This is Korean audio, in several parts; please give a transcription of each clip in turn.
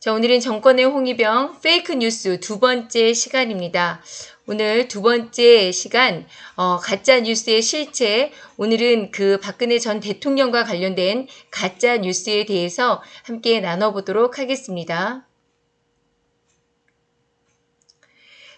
자, 오늘은 정권의 홍위병 페이크 뉴스 두 번째 시간입니다. 오늘 두 번째 시간 어, 가짜 뉴스의 실체 오늘은 그 박근혜 전 대통령과 관련된 가짜 뉴스에 대해서 함께 나눠보도록 하겠습니다.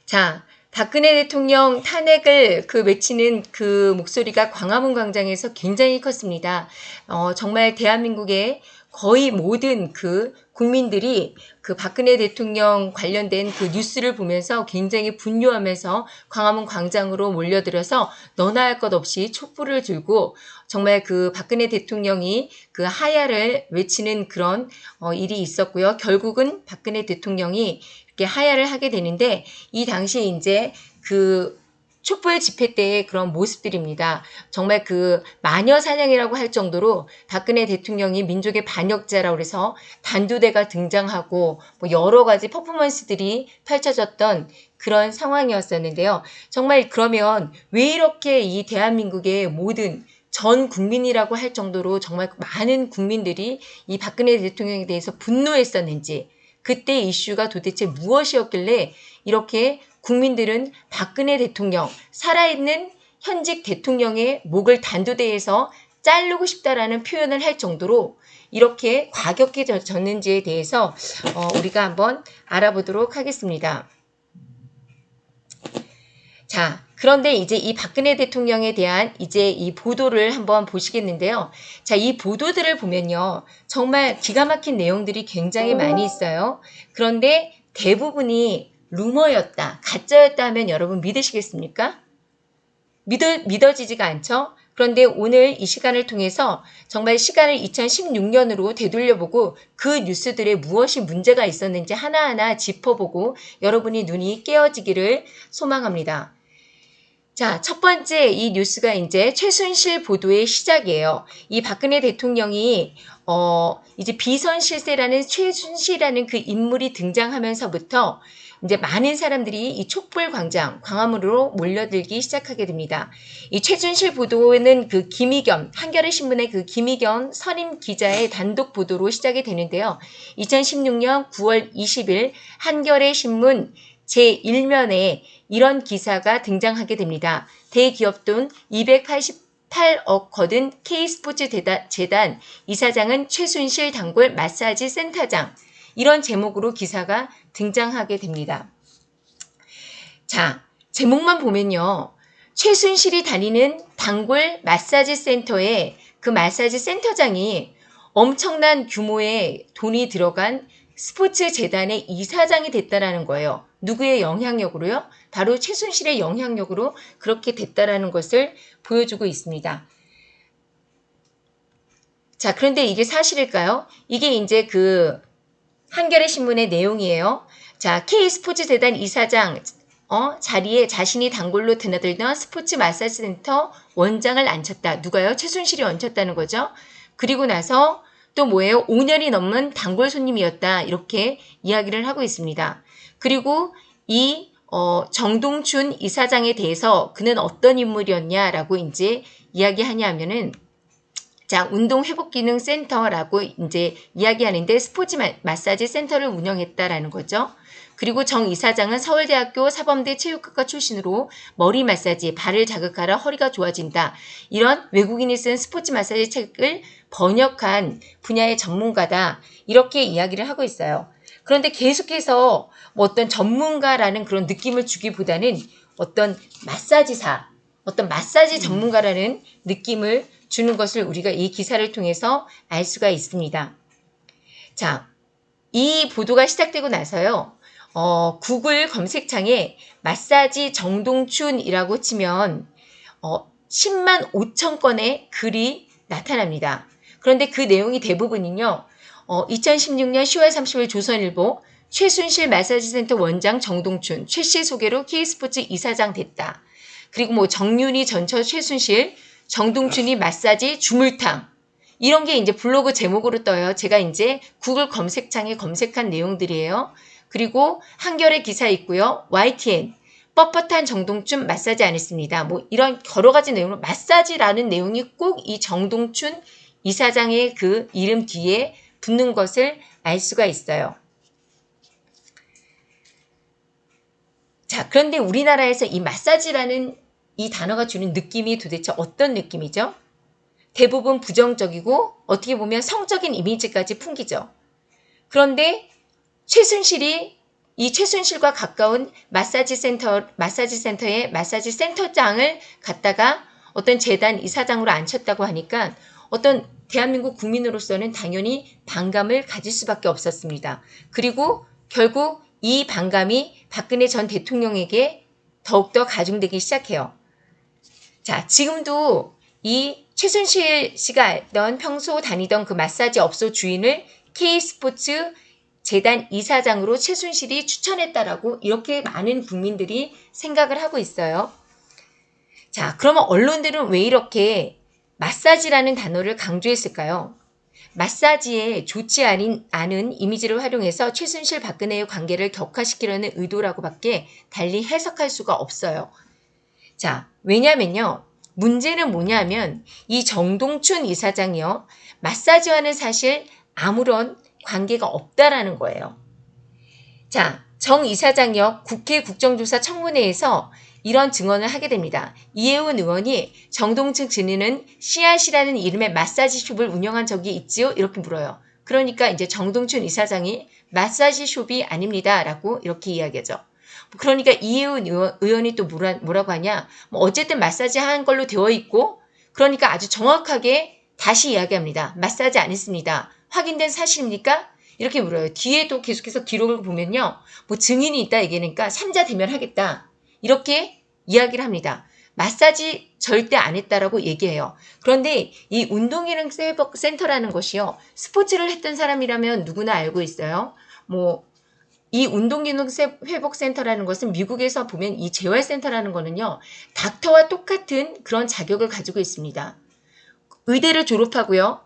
자, 박근혜 대통령 탄핵을 그 외치는 그 목소리가 광화문 광장에서 굉장히 컸습니다. 어, 정말 대한민국의 거의 모든 그 국민들이 그 박근혜 대통령 관련된 그 뉴스를 보면서 굉장히 분노하면서 광화문 광장으로 몰려들어서 너나 할 것 없이 촛불을 들고 정말 그 박근혜 대통령이 그 하야를 외치는 그런 어, 일이 있었고요. 결국은 박근혜 대통령이 이렇게 하야를 하게 되는데 이 당시에 이제 그 촛불 집회 때의 그런 모습들입니다. 정말 그 마녀 사냥이라고 할 정도로 박근혜 대통령이 민족의 반역자라고 해서 단두대가 등장하고 뭐 여러 가지 퍼포먼스들이 펼쳐졌던 그런 상황이었었는데요. 정말 그러면 왜 이렇게 이 대한민국의 모든 전 국민이라고 할 정도로 정말 많은 국민들이 이 박근혜 대통령에 대해서 분노했었는지 그때 이슈가 도대체 무엇이었길래 이렇게 국민들은 박근혜 대통령, 살아있는 현직 대통령의 목을 단두대에서 자르고 싶다라는 표현을 할 정도로 이렇게 과격해졌는지에 대해서 어, 우리가 한번 알아보도록 하겠습니다. 자, 그런데 이제 이 박근혜 대통령에 대한 이제 이 보도를 한번 보시겠는데요. 자, 이 보도들을 보면요. 정말 기가 막힌 내용들이 굉장히 많이 있어요. 그런데 대부분이 루머였다, 가짜였다 하면 여러분 믿으시겠습니까? 믿어, 믿어지지가 않죠? 그런데 오늘 이 시간을 통해서 정말 시간을 2016년으로 되돌려보고 그 뉴스들에 무엇이 문제가 있었는지 하나하나 짚어보고 여러분이 눈이 깨어지기를 소망합니다. 자, 첫 번째 이 뉴스가 이제 최순실 보도의 시작이에요. 이 박근혜 대통령이 어, 이제 비선 실세라는 최순실이라는 그 인물이 등장하면서부터 이제 많은 사람들이 이 촛불 광장, 광화문으로 몰려들기 시작하게 됩니다. 이 최준실 보도는 그 김희겸, 한겨레 신문의 그 김희겸 선임 기자의 단독 보도로 시작이 되는데요. 2016년 9월 20일 한겨레 신문 제1면에 이런 기사가 등장하게 됩니다. 대기업 돈 288억 거둔 K스포츠 재단 이사장은 최순실 단골 마사지 센터장. 이런 제목으로 기사가 등장하게 됩니다. 자, 제목만 보면요. 최순실이 다니는 단골 마사지 센터에 그 마사지 센터장이 엄청난 규모의 돈이 들어간 스포츠 재단의 이사장이 됐다라는 거예요. 누구의 영향력으로요? 바로 최순실의 영향력으로 그렇게 됐다라는 것을 보여주고 있습니다. 자, 그런데 이게 사실일까요? 이게 이제 그 한겨레 신문의 내용이에요. 자, K스포츠 재단 이사장 어, 자리에 자신이 단골로 드나들던 스포츠 마사지 센터 원장을 앉혔다. 누가요? 최순실이 얹혔다는 거죠. 그리고 나서 또 뭐예요? 5년이 넘는 단골 손님이었다. 이렇게 이야기를 하고 있습니다. 그리고 이 어, 정동춘 이사장에 대해서 그는 어떤 인물이었냐라고 이제 이야기하냐 하면은 자, 운동 회복 기능 센터라고 이제 이야기하는데 스포츠 마사지 센터를 운영했다라는 거죠. 그리고 정 이사장은 서울대학교 사범대 체육학과 출신으로 머리 마사지, 발을 자극하라 허리가 좋아진다. 이런 외국인이 쓴 스포츠 마사지 책을 번역한 분야의 전문가다. 이렇게 이야기를 하고 있어요. 그런데 계속해서 뭐 어떤 전문가라는 그런 느낌을 주기보다는 어떤 마사지사, 어떤 마사지 전문가라는 느낌을 주는 것을 우리가 이 기사를 통해서 알 수가 있습니다. 자, 이 보도가 시작되고 나서요. 어, 구글 검색창에 마사지 정동춘이라고 치면 어, 10만 5천 건의 글이 나타납니다. 그런데 그 내용이 대부분은요. 어, 2016년 10월 30일 조선일보 최순실 마사지센터 원장 정동춘 최 씨 소개로 K스포츠 이사장 됐다. 그리고 뭐 정윤희 전처 최순실 정동춘이 마사지 주물탕 이런 게 이제 블로그 제목으로 떠요. 제가 이제 구글 검색창에 검색한 내용들이에요. 그리고 한결의 기사 있고요. YTN 뻣뻣한 정동춘 마사지 안 했습니다. 뭐 이런 여러 가지 내용으로 마사지라는 내용이 꼭 이 정동춘 이사장의 그 이름 뒤에 붙는 것을 알 수가 있어요. 자, 그런데 우리나라에서 이 마사지라는 이 단어가 주는 느낌이 도대체 어떤 느낌이죠? 대부분 부정적이고 어떻게 보면 성적인 이미지까지 풍기죠. 그런데 최순실이 이 최순실과 가까운 마사지 센터, 마사지 센터의 마사지 센터장을 갖다가 어떤 재단 이사장으로 앉혔다고 하니까 어떤 대한민국 국민으로서는 당연히 반감을 가질 수밖에 없었습니다. 그리고 결국 이 반감이 박근혜 전 대통령에게 더욱더 가중되기 시작해요. 자, 지금도 이 최순실 씨가 알던 평소 다니던 그 마사지 업소 주인을 K스포츠 재단 이사장으로 최순실이 추천했다라고 이렇게 많은 국민들이 생각을 하고 있어요. 자, 그러면 언론들은 왜 이렇게 마사지라는 단어를 강조했을까요? 마사지에 좋지 않은, 않은 이미지를 활용해서 최순실 박근혜의 관계를 격화시키려는 의도라고밖에 달리 해석할 수가 없어요. 자, 왜냐면요. 문제는 뭐냐면 이 정동춘 이사장이요. 마사지와는 사실 아무런 관계가 없다라는 거예요. 자, 정 이사장이요. 국회 국정조사 청문회에서 이런 증언을 하게 됩니다. 이혜훈 의원이 정동춘 증인은 씨앗이라는 이름의 마사지숍을 운영한 적이 있지요? 이렇게 물어요. 그러니까 이제 정동춘 이사장이 마사지숍이 아닙니다. 라고 이렇게 이야기하죠. 그러니까 이혜훈 의원 이 또 뭐라, 뭐라고 하냐. 뭐 어쨌든 마사지 한 걸로 되어 있고 그러니까 아주 정확하게 다시 이야기합니다. 마사지 안 했습니다. 확인된 사실입니까? 이렇게 물어요. 뒤에도 계속해서 기록을 보면요. 뭐 증인이 있다 얘기하니까 삼자 대면하겠다. 이렇게 이야기를 합니다. 마사지 절대 안 했다라고 얘기해요. 그런데 이 회복 센터라는 것이요. 스포츠를 했던 사람이라면 누구나 알고 있어요. 뭐, 이 운동기능 회복 센터라는 것은 미국에서 보면 이 재활센터라는 거는요. 닥터와 똑같은 그런 자격을 가지고 있습니다. 의대를 졸업하고요.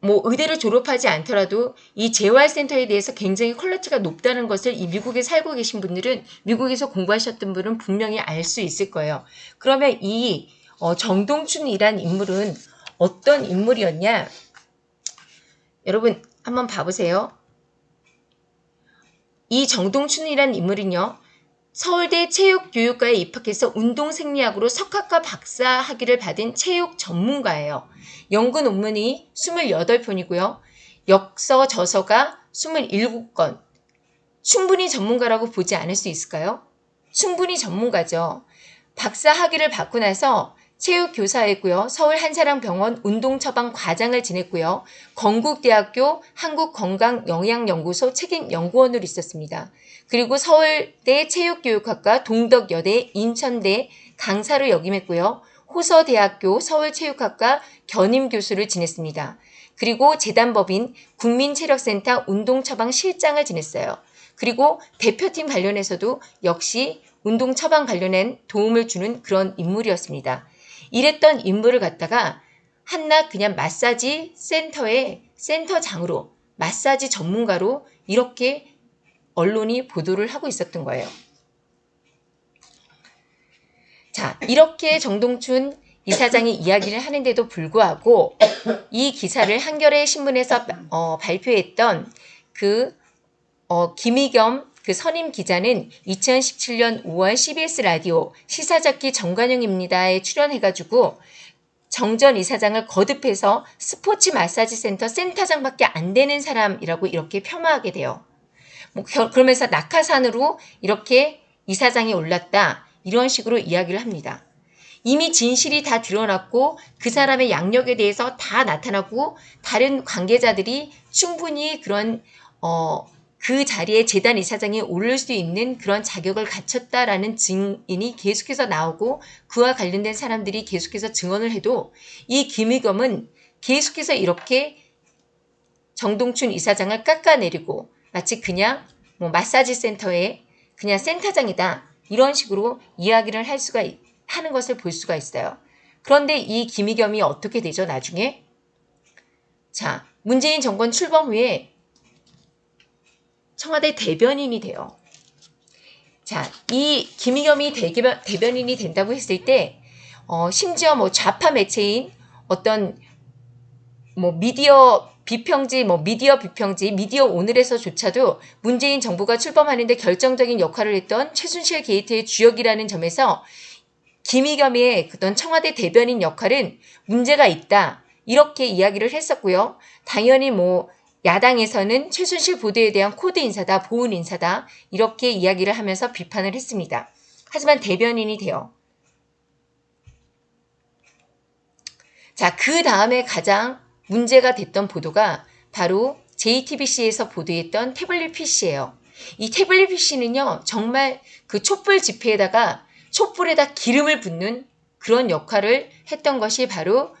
뭐 의대를 졸업하지 않더라도 이 재활센터에 대해서 굉장히 quality가 높다는 것을 이 미국에 살고 계신 분들은 미국에서 공부하셨던 분은 분명히 알 수 있을 거예요. 그러면 이 어, 정동춘이란 인물은 어떤 인물이었냐? 여러분 한번 봐보세요. 이 정동춘이란 인물은요. 서울대 체육교육과에 입학해서 운동생리학으로 석학과 박사 학위를 받은 체육 전문가예요. 연구 논문이 28편이고요. 역서 저서가 27건. 충분히 전문가라고 보지 않을 수 있을까요? 충분히 전문가죠. 박사 학위를 받고 나서 체육교사였고요. 서울 한사랑병원 운동처방 과장을 지냈고요. 건국대학교 한국건강영양연구소 책임연구원으로 있었습니다. 그리고 서울대 체육교육학과 동덕여대 인천대 강사로 역임했고요. 호서대학교 서울체육학과 견임교수를 지냈습니다. 그리고 재단법인 국민체력센터 운동처방 실장을 지냈어요. 그리고 대표팀 관련해서도 역시 운동 처방 관련된 도움을 주는 그런 인물이었습니다. 이랬던 인물을 갖다가 한낱 그냥 마사지 센터의 센터장으로 마사지 전문가로 이렇게 언론이 보도를 하고 있었던 거예요. 자, 이렇게 정동춘 이사장이 이야기를 하는데도 불구하고 이 기사를 한겨레 신문에서 어, 발표했던 그 어, 김희겸 그 선임 기자는 2017년 5월 CBS 라디오 시사잡기 정관영입니다에 출연해가지고 정전 이사장을 거듭해서 스포츠 마사지 센터 센터장밖에 안 되는 사람이라고 이렇게 폄하하게 돼요. 뭐 그러면서 낙하산으로 이렇게 이사장이 올랐다 이런 식으로 이야기를 합니다. 이미 진실이 다 드러났고 그 사람의 양력에 대해서 다 나타나고 다른 관계자들이 충분히 그런 어, 그 자리에 재단 이사장이 오를 수 있는 그런 자격을 갖췄다라는 증인이 계속해서 나오고 그와 관련된 사람들이 계속해서 증언을 해도 이 김의겸은 계속해서 이렇게 정동춘 이사장을 깎아내리고 마치 그냥 뭐 마사지 센터의 그냥 센터장이다 이런 식으로 이야기를 할 수가 하는 것을 볼 수가 있어요. 그런데 이 김의겸이 어떻게 되죠 나중에? 자 문재인 정권 출범 후에 청와대 대변인이 돼요. 자, 이 김의겸이 대변, 대변인이 된다고 했을 때, 어, 심지어 뭐 좌파 매체인 어떤 뭐 미디어 비평지, 뭐 미디어 비평지, 미디어 오늘에서조차도 문재인 정부가 출범하는데 결정적인 역할을 했던 최순실 게이트의 주역이라는 점에서 김의겸의 그런 청와대 대변인 역할은 문제가 있다. 이렇게 이야기를 했었고요. 당연히 뭐 야당에서는 최순실 보도에 대한 코드 인사다, 보은 인사다 이렇게 이야기를 하면서 비판을 했습니다. 하지만 대변인이 돼요. 자, 그 다음에 가장 문제가 됐던 보도가 바로 JTBC에서 보도했던 태블릿 PC예요. 이 태블릿 PC는요, 정말 그 촛불 집회에다가 촛불에다 기름을 붓는 그런 역할을 했던 것이 바로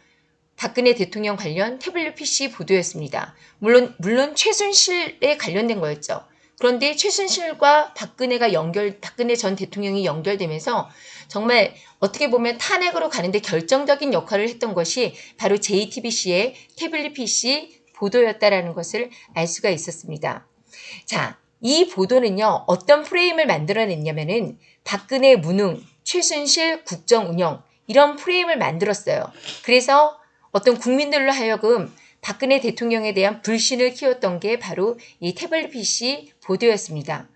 박근혜 대통령 관련 태블릿 PC 보도였습니다. 물론, 물론 최순실에 관련된 거였죠. 그런데 최순실과 박근혜가 연결, 박근혜 전 대통령이 연결되면서 정말 어떻게 보면 탄핵으로 가는데 결정적인 역할을 했던 것이 바로 JTBC의 태블릿 PC 보도였다라는 것을 알 수가 있었습니다. 자, 이 보도는요, 어떤 프레임을 만들어냈냐면은 박근혜 무능, 최순실 국정 운영, 이런 프레임을 만들었어요. 그래서 어떤 국민들로 하여금 박근혜 대통령에 대한 불신을 키웠던 게 바로 이 태블릿 PC 보도였습니다.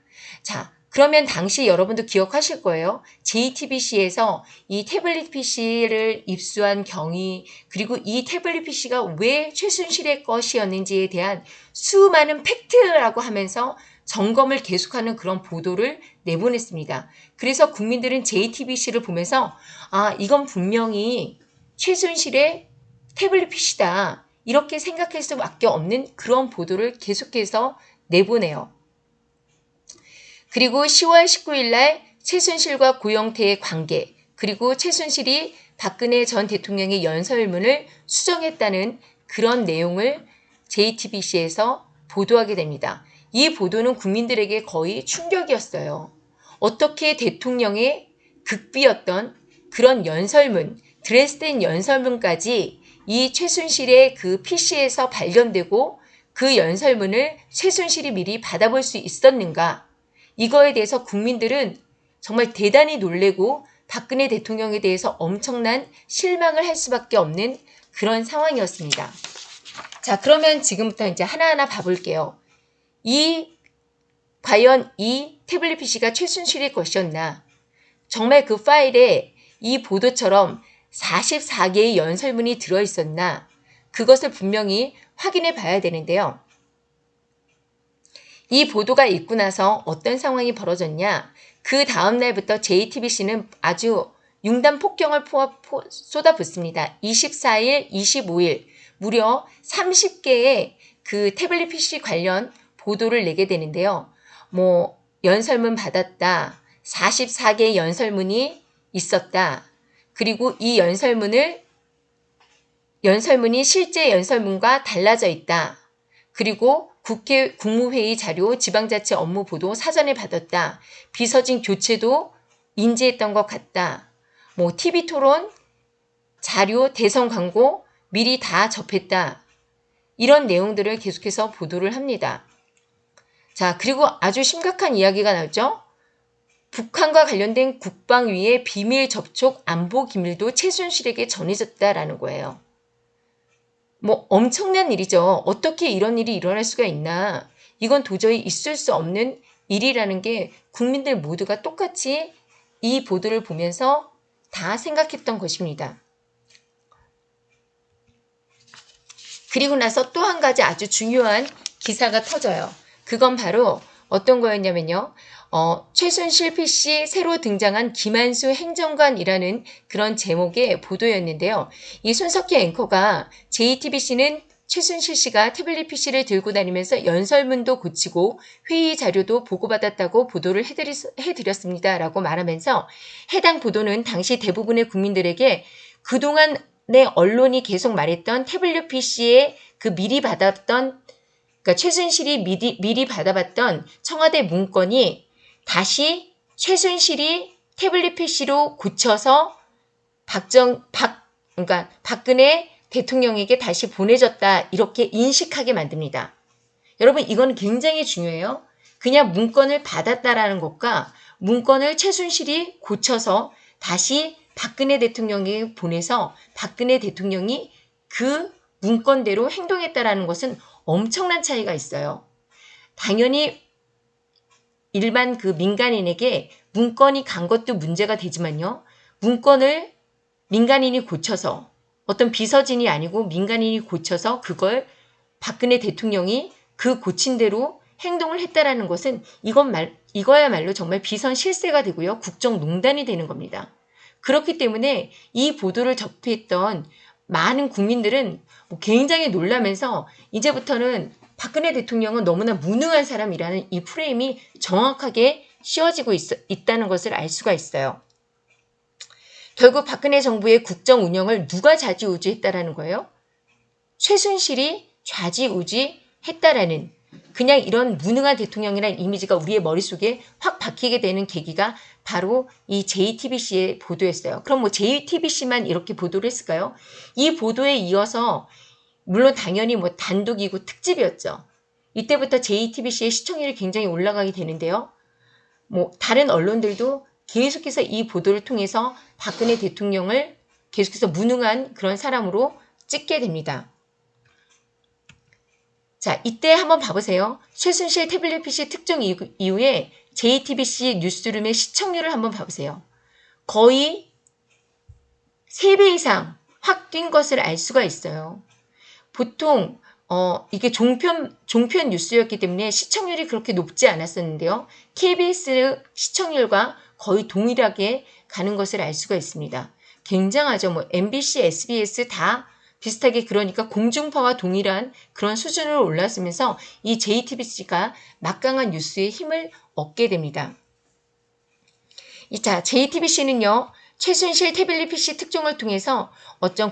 자, 그러면 당시 여러분도 기억하실 거예요. JTBC에서 이 태블릿 PC를 입수한 경위, 그리고 이 태블릿 PC가 왜 최순실의 것이었는지에 대한 수많은 팩트라고 하면서 점검을 계속하는 그런 보도를 내보냈습니다. 그래서 국민들은 JTBC를 보면서 아, 이건 분명히 최순실의 태블릿 PC다. 이렇게 생각할 수밖에 없는 그런 보도를 계속해서 내보내요. 그리고 10월 19일 날 최순실과 고영태의 관계, 그리고 최순실이 박근혜 전 대통령의 연설문을 수정했다는 그런 내용을 JTBC에서 보도하게 됩니다. 이 보도는 국민들에게 거의 충격이었어요. 어떻게 대통령의 극비였던 그런 연설문, 드레스덴 연설문까지 이 최순실의 그 PC에서 발견되고 그 연설문을 최순실이 미리 받아볼 수 있었는가? 이거에 대해서 국민들은 정말 대단히 놀래고 박근혜 대통령에 대해서 엄청난 실망을 할 수밖에 없는 그런 상황이었습니다. 자, 그러면 지금부터 이제 하나하나 봐볼게요. 이, 과연 이 태블릿 PC가 최순실의 것이었나? 정말 그 파일에 이 보도처럼 44개의 연설문이 들어있었나? 그것을 분명히 확인해 봐야 되는데요. 이 보도가 있고 나서 어떤 상황이 벌어졌냐? 그 다음 날부터 JTBC는 아주 융단 폭경을 쏟아붓습니다. 24일, 25일 무려 30개의 그 태블릿 PC 관련 보도를 내게 되는데요. 뭐 연설문 받았다. 44개의 연설문이 있었다. 그리고 이 연설문을 연설문이 실제 연설문과 달라져 있다. 그리고 국회 국무회의 자료 지방자치 업무 보도 사전에 받았다. 비서진 교체도 인지했던 것 같다. 뭐 TV 토론, 자료, 대선 광고 미리 다 접했다. 이런 내용들을 계속해서 보도를 합니다. 자, 그리고 아주 심각한 이야기가 나오죠. 북한과 관련된 국방위의 비밀 접촉 안보 기밀도 최순실에게 전해졌다라는 거예요. 뭐 엄청난 일이죠. 어떻게 이런 일이 일어날 수가 있나. 이건 도저히 있을 수 없는 일이라는 게 국민들 모두가 똑같이 이 보도를 보면서 다 생각했던 것입니다. 그리고 나서 또 한 가지 아주 중요한 기사가 터져요. 그건 바로 어떤 거였냐면요. 어, 최순실 PC 새로 등장한 김한수 행정관이라는 그런 제목의 보도였는데요. 이 손석희 앵커가 JTBC는 최순실 씨가 태블릿 PC를 들고 다니면서 연설문도 고치고 회의 자료도 보고받았다고 보도를 해드리, 해드렸습니다. 라고 말하면서 해당 보도는 당시 대부분의 국민들에게 그동안 내 언론이 계속 말했던 태블릿 PC에 그 미리 받았던 그러니까 최순실이 미리, 미리 받아봤던 청와대 문건이 다시 최순실이 태블릿 PC로 고쳐서 박정 박 그러니까 박근혜 대통령에게 다시 보내졌다 이렇게 인식하게 만듭니다. 여러분 이건 굉장히 중요해요. 그냥 문건을 받았다라는 것과 문건을 최순실이 고쳐서 다시 박근혜 대통령에게 보내서 박근혜 대통령이 그 문건대로 행동했다라는 것은 엄청난 차이가 있어요. 당연히 일반 그 민간인에게 문건이 간 것도 문제가 되지만요. 문건을 민간인이 고쳐서 어떤 비서진이 아니고 민간인이 고쳐서 그걸 박근혜 대통령이 그 고친 대로 행동을 했다라는 것은 이건 말, 이거야말로 정말 비선 실세가 되고요. 국정농단이 되는 겁니다. 그렇기 때문에 이 보도를 접했던 많은 국민들은 뭐 굉장히 놀라면서 이제부터는 박근혜 대통령은 너무나 무능한 사람이라는 이 프레임이 정확하게 씌워지고 있, 있다는 것을 알 수가 있어요. 결국 박근혜 정부의 국정 운영을 누가 좌지우지했다라는 거예요? 최순실이 좌지우지했다라는 그냥 이런 무능한 대통령이라는 이미지가 우리의 머릿속에 확 박히게 되는 계기가 바로 이 JTBC의 보도였어요. 그럼 뭐 JTBC만 이렇게 보도를 했을까요? 이 보도에 이어서 물론 당연히 뭐 단독이고 특집이었죠. 이때부터 JTBC의 시청률이 굉장히 올라가게 되는데요. 뭐 다른 언론들도 계속해서 이 보도를 통해서 박근혜 대통령을 계속해서 무능한 그런 사람으로 찍게 됩니다. 자, 이때 한번 봐보세요. 최순실 태블릿 PC 특종 이후에 JTBC 뉴스룸의 시청률을 한번 봐보세요. 거의 3배 이상 확 뛴 것을 알 수가 있어요. 보통 어, 이게 종편, 종편 뉴스였기 때문에 시청률이 그렇게 높지 않았었는데요. KBS 시청률과 거의 동일하게 가는 것을 알 수가 있습니다. 굉장하죠. 뭐 MBC, SBS 다 비슷하게 그러니까 공중파와 동일한 그런 수준으로 올랐으면서 이 JTBC가 막강한 뉴스에 힘을 얻게 됩니다. 자, JTBC는요. 최순실 태블릿 PC 특종을 통해서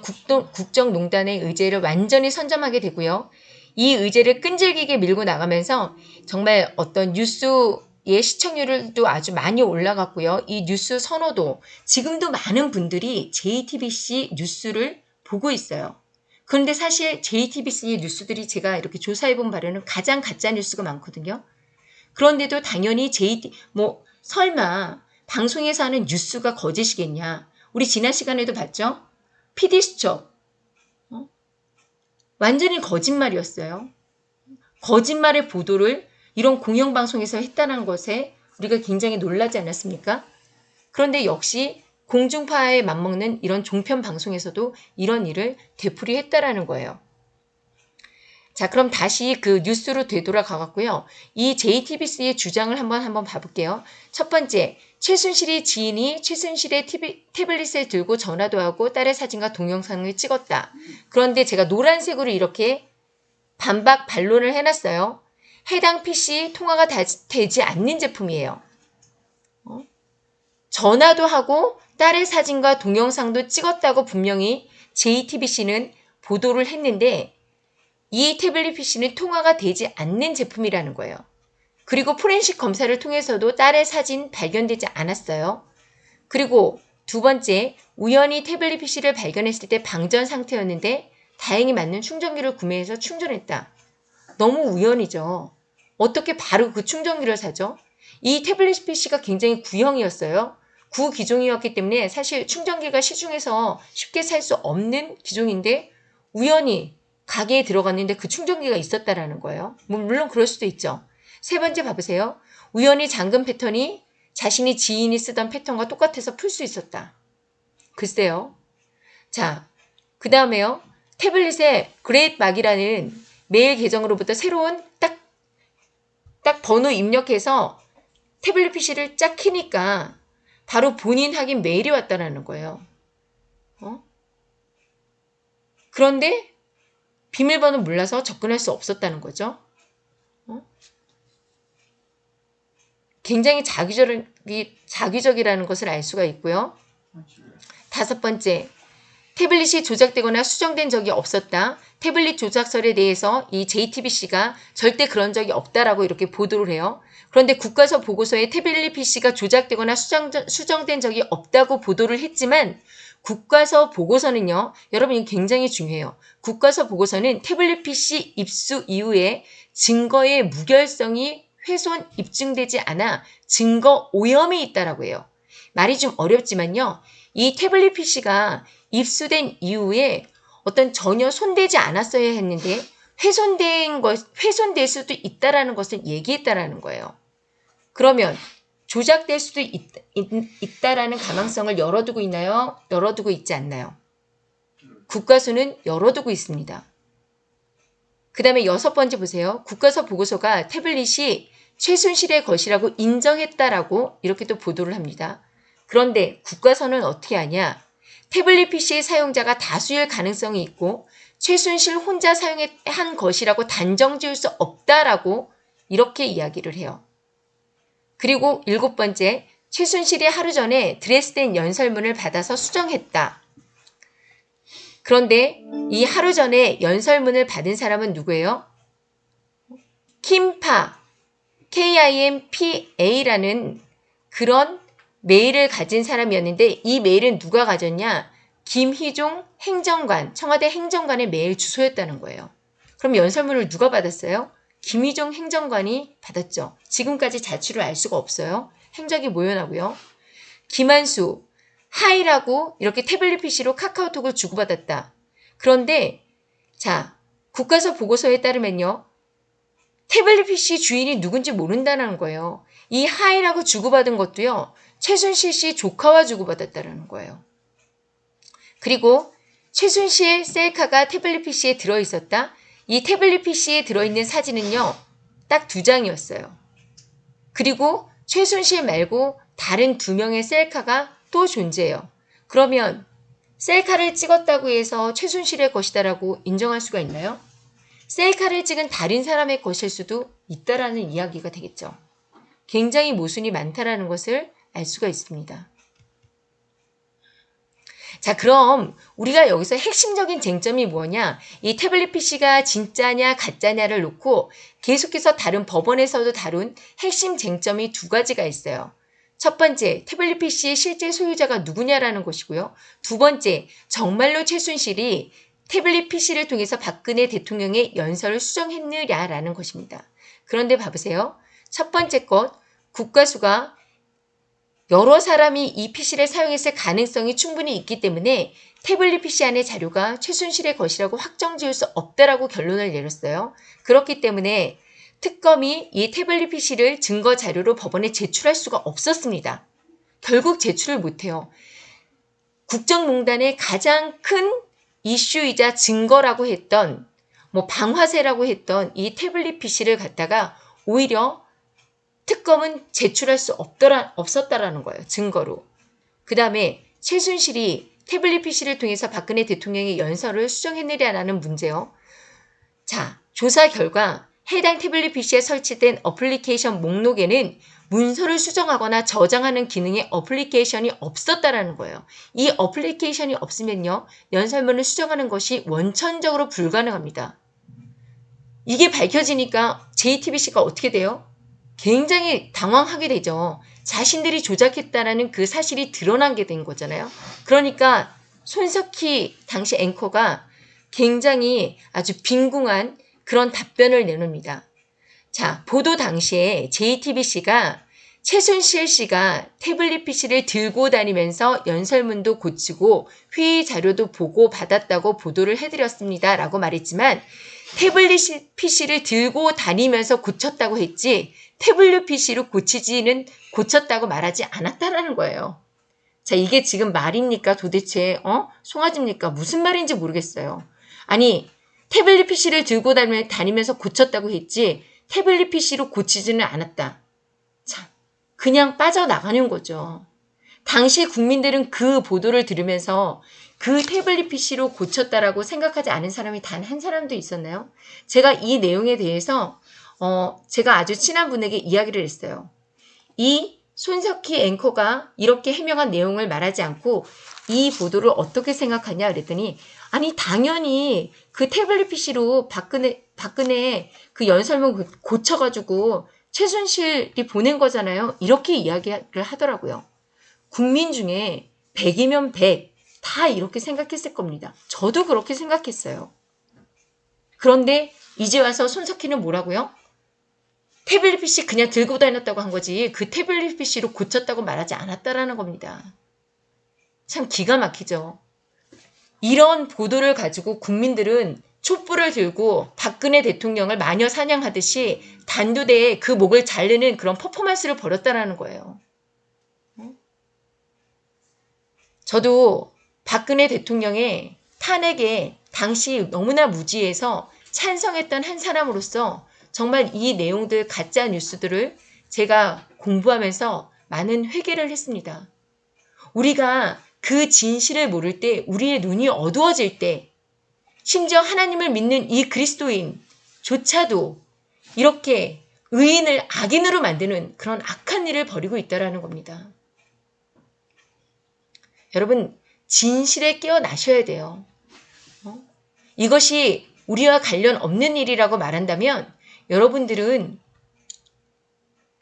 국동, 국정농단의 의제를 완전히 선점하게 되고요. 이 의제를 끈질기게 밀고 나가면서 정말 어떤 뉴스의 시청률도 아주 많이 올라갔고요. 이 뉴스 선호도 지금도 많은 분들이 JTBC 뉴스를 보고 있어요. 그런데 사실 JTBC 뉴스들이 제가 이렇게 조사해본 바로는 가장 가짜 뉴스가 많거든요. 그런데도 당연히 JT, 뭐, 설마 방송에서 하는 뉴스가 거짓이겠냐. 우리 지난 시간에도 봤죠? PD수첩. 어? 완전히 거짓말이었어요. 거짓말의 보도를 이런 공영방송에서 했다는 것에 우리가 굉장히 놀라지 않았습니까? 그런데 역시 공중파에 맞먹는 이런 종편 방송에서도 이런 일을 되풀이했다라는 거예요. 자, 그럼 다시 그 뉴스로 되돌아가갖고요. 이 JTBC의 주장을 한번 한번 봐볼게요. 첫 번째, 최순실이 지인이 최순실의 TV, 태블릿을 들고 전화도 하고 딸의 사진과 동영상을 찍었다. 그런데 제가 노란색으로 이렇게 반박 반론을 해놨어요. 해당 PC 통화가 되지 않는 제품이에요. 어? 전화도 하고 딸의 사진과 동영상도 찍었다고 분명히 JTBC는 보도를 했는데 이 태블릿 PC는 통화가 되지 않는 제품이라는 거예요. 그리고 포렌식 검사를 통해서도 딸의 사진 발견되지 않았어요. 그리고 두 번째, 우연히 태블릿 PC를 발견했을 때 방전 상태였는데 다행히 맞는 충전기를 구매해서 충전했다. 너무 우연이죠. 어떻게 바로 그 충전기를 사죠? 이 태블릿 PC가 굉장히 구형이었어요. 구기종이었기 때문에 사실 충전기가 시중에서 쉽게 살 수 없는 기종인데 우연히 가게에 들어갔는데 그 충전기가 있었다라는 거예요. 뭐 물론 그럴 수도 있죠. 세 번째 봐보세요. 우연히 잠금 패턴이 자신이 지인이 쓰던 패턴과 똑같아서 풀 수 있었다. 글쎄요. 자, 그 다음에요. 태블릿에 great park이라는 메일 계정으로부터 새로운 딱, 딱 번호 입력해서 태블릿 PC를 쫙 키니까 바로 본인 확인 메일이 왔다라는 거예요. 어? 그런데 비밀번호 몰라서 접근할 수 없었다는 거죠. 굉장히 자기적이, 자기적이라는 것을 알 수가 있고요. 다섯 번째, 태블릿이 조작되거나 수정된 적이 없었다. 태블릿 조작설에 대해서 이 JTBC가 절대 그런 적이 없다라고 이렇게 보도를 해요. 그런데 국가서 보고서에 태블릿 PC가 조작되거나 수정, 수정된 적이 없다고 보도를 했지만 국가서 보고서는요. 여러분 굉장히 중요해요. 국가서 보고서는 태블릿 PC 입수 이후에 증거의 무결성이 훼손 입증되지 않아 증거 오염이 있다라고 해요. 말이 좀 어렵지만요. 이 태블릿 PC가 입수된 이후에 어떤 전혀 손대지 않았어야 했는데 훼손된 것, 훼손될 수도 있다라는 것을 얘기했다라는 거예요. 그러면 조작될 수도 있, 있, 다라는 가망성을 열어두고 있나요? 열어두고 있지 않나요? 국가수는 열어두고 있습니다. 그 다음에 여섯 번째 보세요. 국가서 보고서가 태블릿이 최순실의 것이라고 인정했다라고 이렇게 또 보도를 합니다. 그런데 국가서는 어떻게 하냐? 태블릿 PC 사용자가 다수일 가능성이 있고 최순실 혼자 사용한 것이라고 단정 지을 수 없다라고 이렇게 이야기를 해요. 그리고 일곱 번째, 최순실이 하루 전에 드레스덴 연설문을 받아서 수정했다. 그런데 이 하루 전에 연설문을 받은 사람은 누구예요? 김파, KIMPA라는 그런 메일을 가진 사람이었는데 이 메일은 누가 가졌냐? 김희종 행정관, 청와대 행정관의 메일 주소였다는 거예요. 그럼 연설문을 누가 받았어요? 김희종 행정관이 받았죠. 지금까지 자취를 알 수가 없어요. 행적이 모연하고요. 김한수, 하이라고 이렇게 태블릿 PC로 카카오톡을 주고받았다. 그런데 자 국가서 보고서에 따르면요. 태블릿 PC 주인이 누군지 모른다는 거예요. 이 하이라고 주고받은 것도요. 최순실 씨 조카와 주고받았다는 거예요. 그리고 최순실 셀카가 태블릿 PC에 들어있었다. 이 태블릿 PC에 들어있는 사진은요. 딱 두 장이었어요. 그리고 최순실 말고 다른 두 명의 셀카가 또 존재해요. 그러면 셀카를 찍었다고 해서 최순실의 것이다라고 인정할 수가 있나요? 셀카를 찍은 다른 사람의 것일 수도 있다라는 이야기가 되겠죠. 굉장히 모순이 많다라는 것을 알 수가 있습니다. 자, 그럼 우리가 여기서 핵심적인 쟁점이 뭐냐? 이 태블릿 PC가 진짜냐 가짜냐를 놓고 계속해서 다른 법원에서도 다룬 핵심 쟁점이 두 가지가 있어요. 첫 번째, 태블릿 PC의 실제 소유자가 누구냐라는 것이고요. 두 번째, 정말로 최순실이 태블릿 PC를 통해서 박근혜 대통령의 연설을 수정했느냐라는 것입니다. 그런데 봐보세요. 첫 번째 것, 국가수가 여러 사람이 이 PC를 사용했을 가능성이 충분히 있기 때문에 태블릿 PC 안의 자료가 최순실의 것이라고 확정 지을 수 없다라고 결론을 내렸어요. 그렇기 때문에 특검이 이 태블릿 PC를 증거 자료로 법원에 제출할 수가 없었습니다. 결국 제출을 못해요. 국정농단의 가장 큰 이슈이자 증거라고 했던 뭐 방화세라고 했던 이 태블릿 PC를 갖다가 오히려 특검은 제출할 수 없더라, 없었다라는 거예요. 증거로. 그 다음에 최순실이 태블릿 PC를 통해서 박근혜 대통령의 연설을 수정했느냐 라는 문제요. 자, 조사 결과 해당 태블릿 PC에 설치된 어플리케이션 목록에는 문서를 수정하거나 저장하는 기능의 어플리케이션이 없었다라는 거예요. 이 어플리케이션이 없으면요. 연설문을 수정하는 것이 원천적으로 불가능합니다. 이게 밝혀지니까 JTBC가 어떻게 돼요? 굉장히 당황하게 되죠. 자신들이 조작했다라는 그 사실이 드러난 게 된 거잖아요. 그러니까 손석희 당시 앵커가 굉장히 아주 빈궁한 그런 답변을 내놓습니다. 자, 보도 당시에 JTBC가 최순실 씨가 태블릿 PC를 들고 다니면서 연설문도 고치고 회의 자료도 보고 받았다고 보도를 해드렸습니다. 라고 말했지만 태블릿 PC를 들고 다니면서 고쳤다고 했지 태블릿 PC로 고치지는 고쳤다고 말하지 않았다라는 거예요. 자, 이게 지금 말입니까? 도대체, 어? 송아지입니까? 무슨 말인지 모르겠어요. 아니, 태블릿 PC를 들고 다니면서 고쳤다고 했지, 태블릿 PC로 고치지는 않았다. 참, 그냥 빠져나가는 거죠. 당시 국민들은 그 보도를 들으면서 그 태블릿 PC로 고쳤다라고 생각하지 않은 사람이 단 한 사람도 있었나요? 제가 이 내용에 대해서 어, 제가 아주 친한 분에게 이야기를 했어요. 이 손석희 앵커가 이렇게 해명한 내용을 말하지 않고 이 보도를 어떻게 생각하냐 그랬더니 아니 당연히 그 태블릿 PC로 박근혜 박근혜 그 연설문 고쳐가지고 최순실이 보낸 거잖아요. 이렇게 이야기를 하더라고요. 국민 중에 100이면 100, 다 이렇게 생각했을 겁니다. 저도 그렇게 생각했어요. 그런데 이제 와서 손석희는 뭐라고요? 태블릿 PC 그냥 들고 다녔다고 한 거지 그 태블릿 PC로 고쳤다고 말하지 않았다라는 겁니다. 참 기가 막히죠. 이런 보도를 가지고 국민들은 촛불을 들고 박근혜 대통령을 마녀 사냥하듯이 단두대에 그 목을 자르는 그런 퍼포먼스를 벌였다라는 거예요. 저도 박근혜 대통령의 탄핵에 당시 너무나 무지해서 찬성했던 한 사람으로서 정말 이 내용들 가짜 뉴스들을 제가 공부하면서 많은 회개를 했습니다. 우리가 그 진실을 모를 때 우리의 눈이 어두워질 때 심지어 하나님을 믿는 이 그리스도인조차도 이렇게 의인을 악인으로 만드는 그런 악한 일을 벌이고 있다라는 겁니다. 여러분 진실에 깨어나셔야 돼요. 어? 이것이 우리와 관련 없는 일이라고 말한다면 여러분들은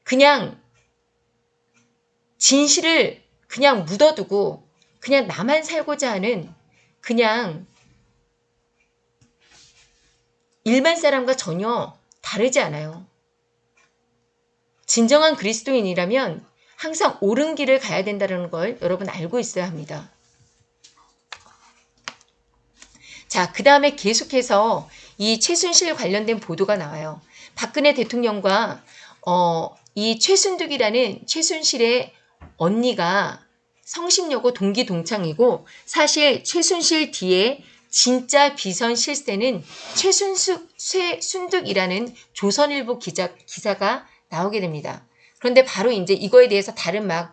그냥 진실을 그냥 묻어두고 그냥 나만 살고자 하는 그냥 일반 사람과 전혀 다르지 않아요. 진정한 그리스도인이라면 항상 옳은 길을 가야 된다는 걸 여러분 알고 있어야 합니다. 자, 그 다음에 계속해서 이 최순실 관련된 보도가 나와요. 박근혜 대통령과 어, 이 최순득이라는 최순실의 언니가 성심여고 동기 동창이고 사실 최순실 뒤에 진짜 비선 실세는 최순숙 최순득이라는 조선일보 기자 기사가 나오게 됩니다. 그런데 바로 이제 이거에 대해서 다른 막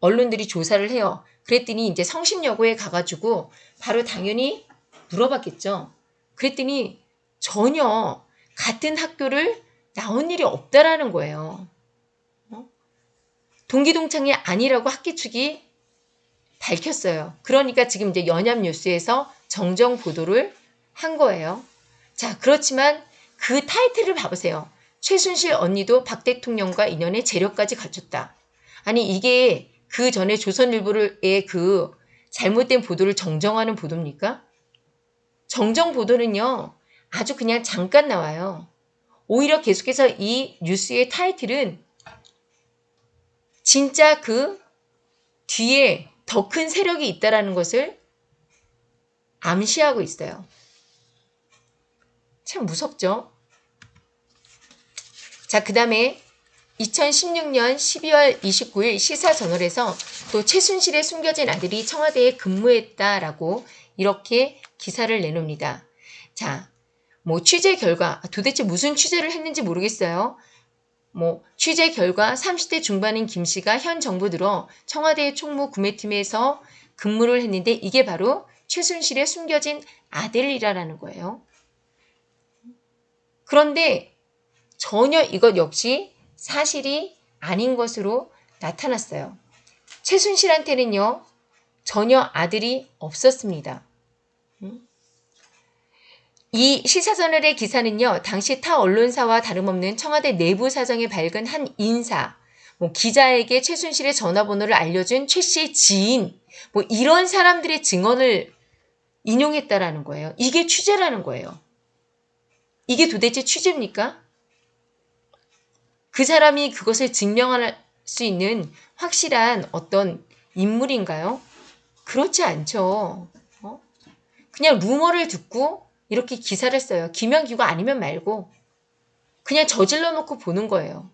언론들이 조사를 해요. 그랬더니 이제 성심여고에 가가지고 바로 당연히 물어봤겠죠. 그랬더니 전혀 같은 학교를 나온 일이 없다라는 거예요. 어? 동기동창이 아니라고 학기 측이 밝혔어요. 그러니까 지금 이제 연합뉴스에서 정정 보도를 한 거예요. 자, 그렇지만 그 타이틀을 봐보세요. 최순실 언니도 박 대통령과 인연의 재력까지 갖췄다. 아니, 이게 그 전에 조선일보의 그 잘못된 보도를 정정하는 보도입니까? 정정 보도는요, 아주 그냥 잠깐 나와요. 오히려 계속해서 이 뉴스의 타이틀은 진짜 그 뒤에 더 큰 세력이 있다라는 것을 암시하고 있어요. 참 무섭죠? 자, 그 다음에 2016년 12월 29일 시사저널에서 또 최순실의 숨겨진 아들이 청와대에 근무했다라고 이렇게 기사를 내놓습니다. 자, 뭐 취재 결과 도대체 무슨 취재를 했는지 모르겠어요. 뭐 취재 결과 30대 중반인 김 씨가 현 정부 들어 청와대 총무 구매팀에서 근무를 했는데 이게 바로 최순실의 숨겨진 아들이라는 거예요. 그런데 전혀 이것 역시 사실이 아닌 것으로 나타났어요. 최순실한테는요, 전혀 아들이 없었습니다. 이 시사저널의 기사는요, 당시 타 언론사와 다름없는 청와대 내부 사정에 밝은 한 인사, 뭐 기자에게 최순실의 전화번호를 알려준 최 씨의 지인, 뭐 이런 사람들의 증언을 인용했다라는 거예요. 이게 취재라는 거예요. 이게 도대체 취재입니까? 그 사람이 그것을 증명할 수 있는 확실한 어떤 인물인가요? 그렇지 않죠. 어? 그냥 루머를 듣고 이렇게 기사를 써요. 김현기가 아니면 말고 그냥 저질러 놓고 보는 거예요.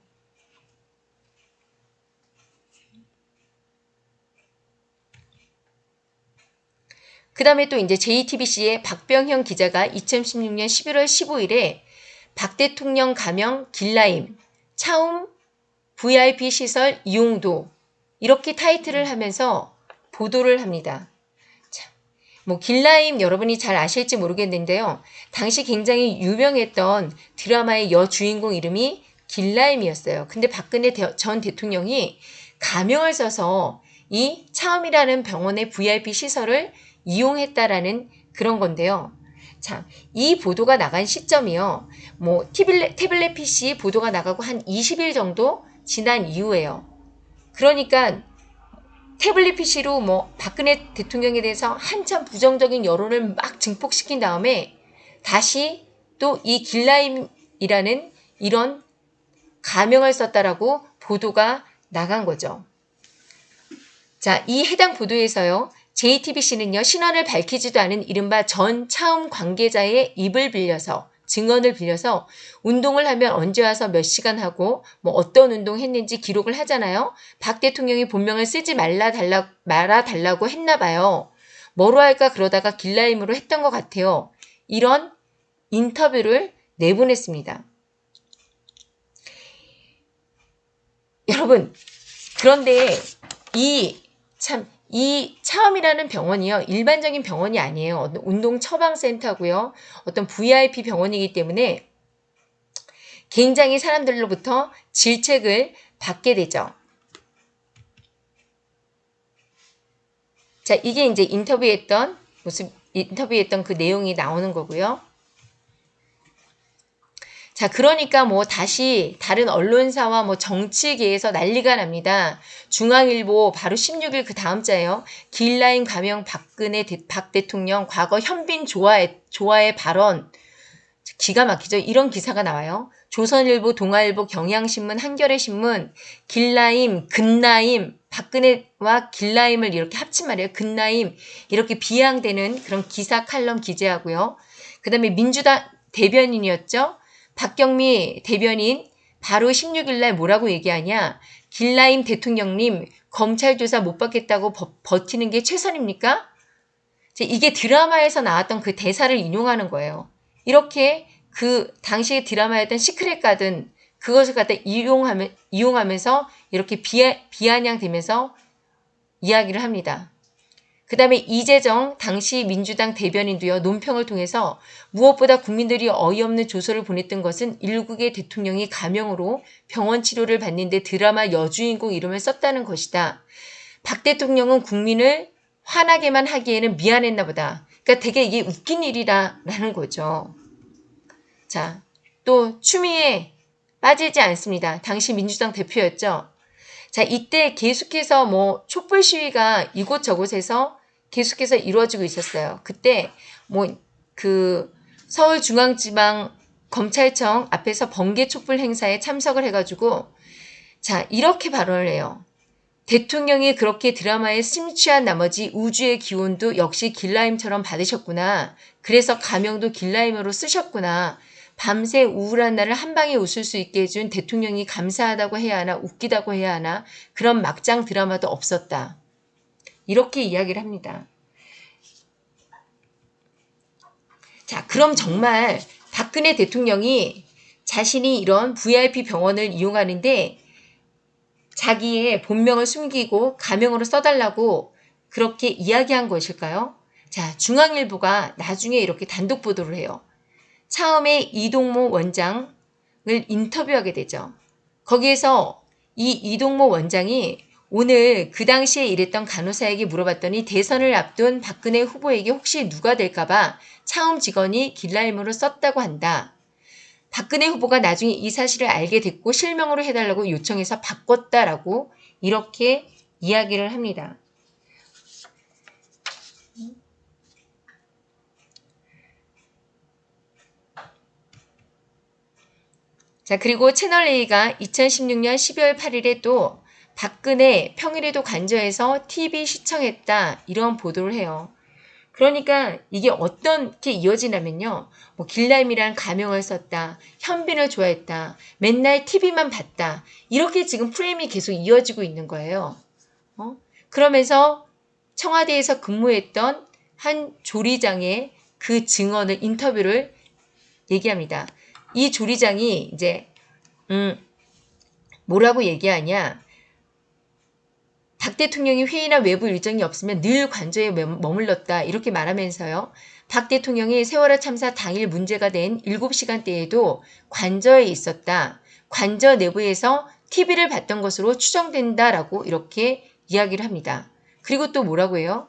그 다음에 또 이제 JTBC의 박병형 기자가 2016년 11월 15일에 박 대통령 가명 길라임, 차움 VIP 시설 이용도 이렇게 타이틀을 하면서 보도를 합니다. 뭐 길라임 여러분이 잘 아실지 모르겠는데요. 당시 굉장히 유명했던 드라마의 여주인공 이름이 길라임이었어요. 근데 박근혜 전 대통령이 가명을 써서 이 차움이라는 병원의 VIP 시설을 이용했다라는 그런 건데요. 참, 이 보도가 나간 시점이요. 뭐, 태블릿, 태블릿 PC 보도가 나가고 한 20일 정도 지난 이후에요. 그러니까 태블릿 PC로 뭐 박근혜 대통령에 대해서 한참 부정적인 여론을 막 증폭시킨 다음에 다시 또 이 길라임이라는 이런 가명을 썼다라고 보도가 나간 거죠. 자, 이 해당 보도에서요. JTBC는요, 신원을 밝히지도 않은 이른바 전 차움 관계자의 입을 빌려서 증언을 빌려서 운동을 하면 언제 와서 몇 시간 하고 뭐 어떤 운동 했는지 기록을 하잖아요. 박 대통령이 본명을 쓰지 말라 달라 말아 달라고 했나 봐요. 뭐로 할까 그러다가 길라임으로 했던 것 같아요. 이런 인터뷰를 내보냈습니다. 여러분, 그런데 이 참, 이 차음이라는 병원이요. 일반적인 병원이 아니에요. 어떤 운동 처방센터고요. 어떤 VIP 병원이기 때문에 굉장히 사람들로부터 질책을 받게 되죠. 자, 이게 이제 인터뷰했던 모습, 인터뷰했던 그 내용이 나오는 거고요. 자, 그러니까 뭐 다시 다른 언론사와 뭐 정치계에서 난리가 납니다. 중앙일보 바로 16일 그 다음 자예요. 길라인 가명 박근혜 대, 박 대통령 과거 현빈 조화의, 조화의 발언. 기가 막히죠. 이런 기사가 나와요. 조선일보, 동아일보, 경향신문, 한겨레신문, 길라임, 근라임, 박근혜와 길라임을 이렇게 합친 말이에요. 근라임 이렇게 비아냥대는 그런 기사 칼럼 기재하고요. 그 다음에 민주당 대변인이었죠. 박경미 대변인 바로 16일 날 뭐라고 얘기하냐. 길라임 대통령님 검찰 조사 못 받겠다고 버, 버티는 게 최선입니까? 이게 드라마에서 나왔던 그 대사를 인용하는 거예요. 이렇게 그 당시의 드라마였던 시크릿 가든 그것을 갖다 이용하면, 이용하면서 이렇게 비아, 비아냥되면서 이야기를 합니다. 그 다음에 이재정 당시 민주당 대변인도요 논평을 통해서 무엇보다 국민들이 어이없는 조서를 보냈던 것은 일국의 대통령이 가명으로 병원 치료를 받는데 드라마 여주인공 이름을 썼다는 것이다. 박 대통령은 국민을 화나게만 하기에는 미안했나 보다. 그러니까 되게 이게 웃긴 일이라라는 거죠. 자, 또 추미애 빠지지 않습니다. 당시 민주당 대표였죠. 자, 이때 계속해서 뭐 촛불 시위가 이곳저곳에서 계속해서 이루어지고 있었어요. 그때 뭐 그 서울중앙지방 검찰청 앞에서 번개 촛불 행사에 참석을 해가지고 자 이렇게 발언을 해요. 대통령이 그렇게 드라마에 심취한 나머지 우주의 기운도 역시 길라임처럼 받으셨구나. 그래서 가명도 길라임으로 쓰셨구나. 밤새 우울한 날을 한 방에 웃을 수 있게 해준 대통령이 감사하다고 해야 하나 웃기다고 해야 하나 그런 막장 드라마도 없었다. 이렇게 이야기를 합니다. 자, 그럼 정말 박근혜 대통령이 자신이 이런 VIP 병원을 이용하는데 자기의 본명을 숨기고 가명으로 써달라고 그렇게 이야기한 것일까요? 자, 중앙일보가 나중에 이렇게 단독 보도를 해요. 처음에 이동모 원장을 인터뷰하게 되죠. 거기에서 이 이동모 원장이 오늘 그 당시에 일했던 간호사에게 물어봤더니 대선을 앞둔 박근혜 후보에게 혹시 누가 될까봐 차움 직원이 길라임으로 썼다고 한다. 박근혜 후보가 나중에 이 사실을 알게 됐고 실명으로 해달라고 요청해서 바꿨다라고 이렇게 이야기를 합니다. 자, 그리고 채널A가 2016년 12월 8일에 또 박근혜 평일에도 간저에서 TV 시청했다 이런 보도를 해요. 그러니까 이게 어떻게 이어지냐면요. 뭐 길라임이란 가명을 썼다. 현빈을 좋아했다. 맨날 TV만 봤다. 이렇게 지금 프레임이 계속 이어지고 있는 거예요. 어? 그러면서 청와대에서 근무했던 한 조리장의 그 증언을 인터뷰를 얘기합니다. 이 조리장이 이제 음 뭐라고 얘기하냐? 박 대통령이 회의나 외부 일정이 없으면 늘 관저에 머물렀다 이렇게 말하면서요. 박 대통령이 세월호 참사 당일 문제가 된 7시간대에도 관저에 있었다. 관저 내부에서 TV를 봤던 것으로 추정된다라고 이렇게 이야기를 합니다. 그리고 또 뭐라고 해요?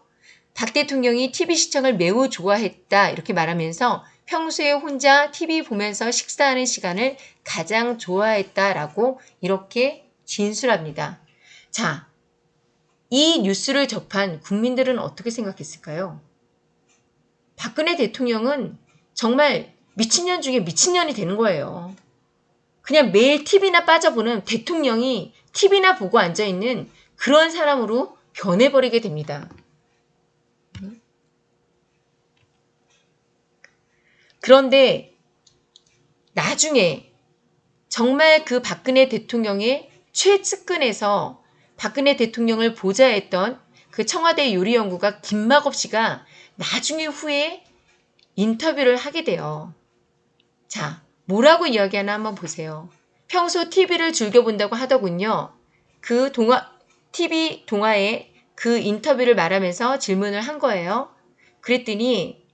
박 대통령이 TV 시청을 매우 좋아했다 이렇게 말하면서 평소에 혼자 TV 보면서 식사하는 시간을 가장 좋아했다라고 이렇게 진술합니다. 자, 이 뉴스를 접한 국민들은 어떻게 생각했을까요? 박근혜 대통령은 정말 미친년 중에 미친년이 되는 거예요. 그냥 매일 TV나 빠져보는 대통령이 TV나 보고 앉아있는 그런 사람으로 변해버리게 됩니다. 그런데 나중에 정말 그 박근혜 대통령의 최측근에서 박근혜 대통령을 보좌했던 그 청와대 요리연구가 김막업 씨가 나중에 후에 인터뷰를 하게 돼요. 자, 뭐라고 이야기하나 한번 보세요. 평소 TV를 즐겨본다고 하더군요. 그 동화, TV 동화에 그 인터뷰를 말하면서 질문을 한 거예요. 그랬더니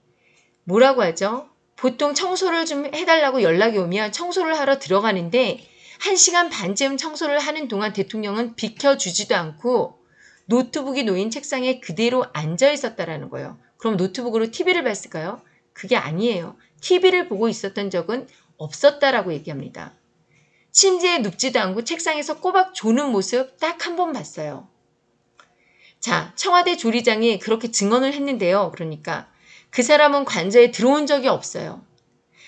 뭐라고 하죠? 보통 청소를 좀 해달라고 연락이 오면 청소를 하러 들어가는데 1시간 반쯤 청소를 하는 동안 대통령은 비켜주지도 않고 노트북이 놓인 책상에 그대로 앉아 있었다라는 거예요. 그럼 노트북으로 TV를 봤을까요? 그게 아니에요. TV를 보고 있었던 적은 없었다라고 얘기합니다. 침대에 눕지도 않고 책상에서 꼬박 조는 모습 딱 한 번 봤어요. 자, 청와대 조리장이 그렇게 증언을 했는데요. 그러니까 그 사람은 관저에 들어온 적이 없어요.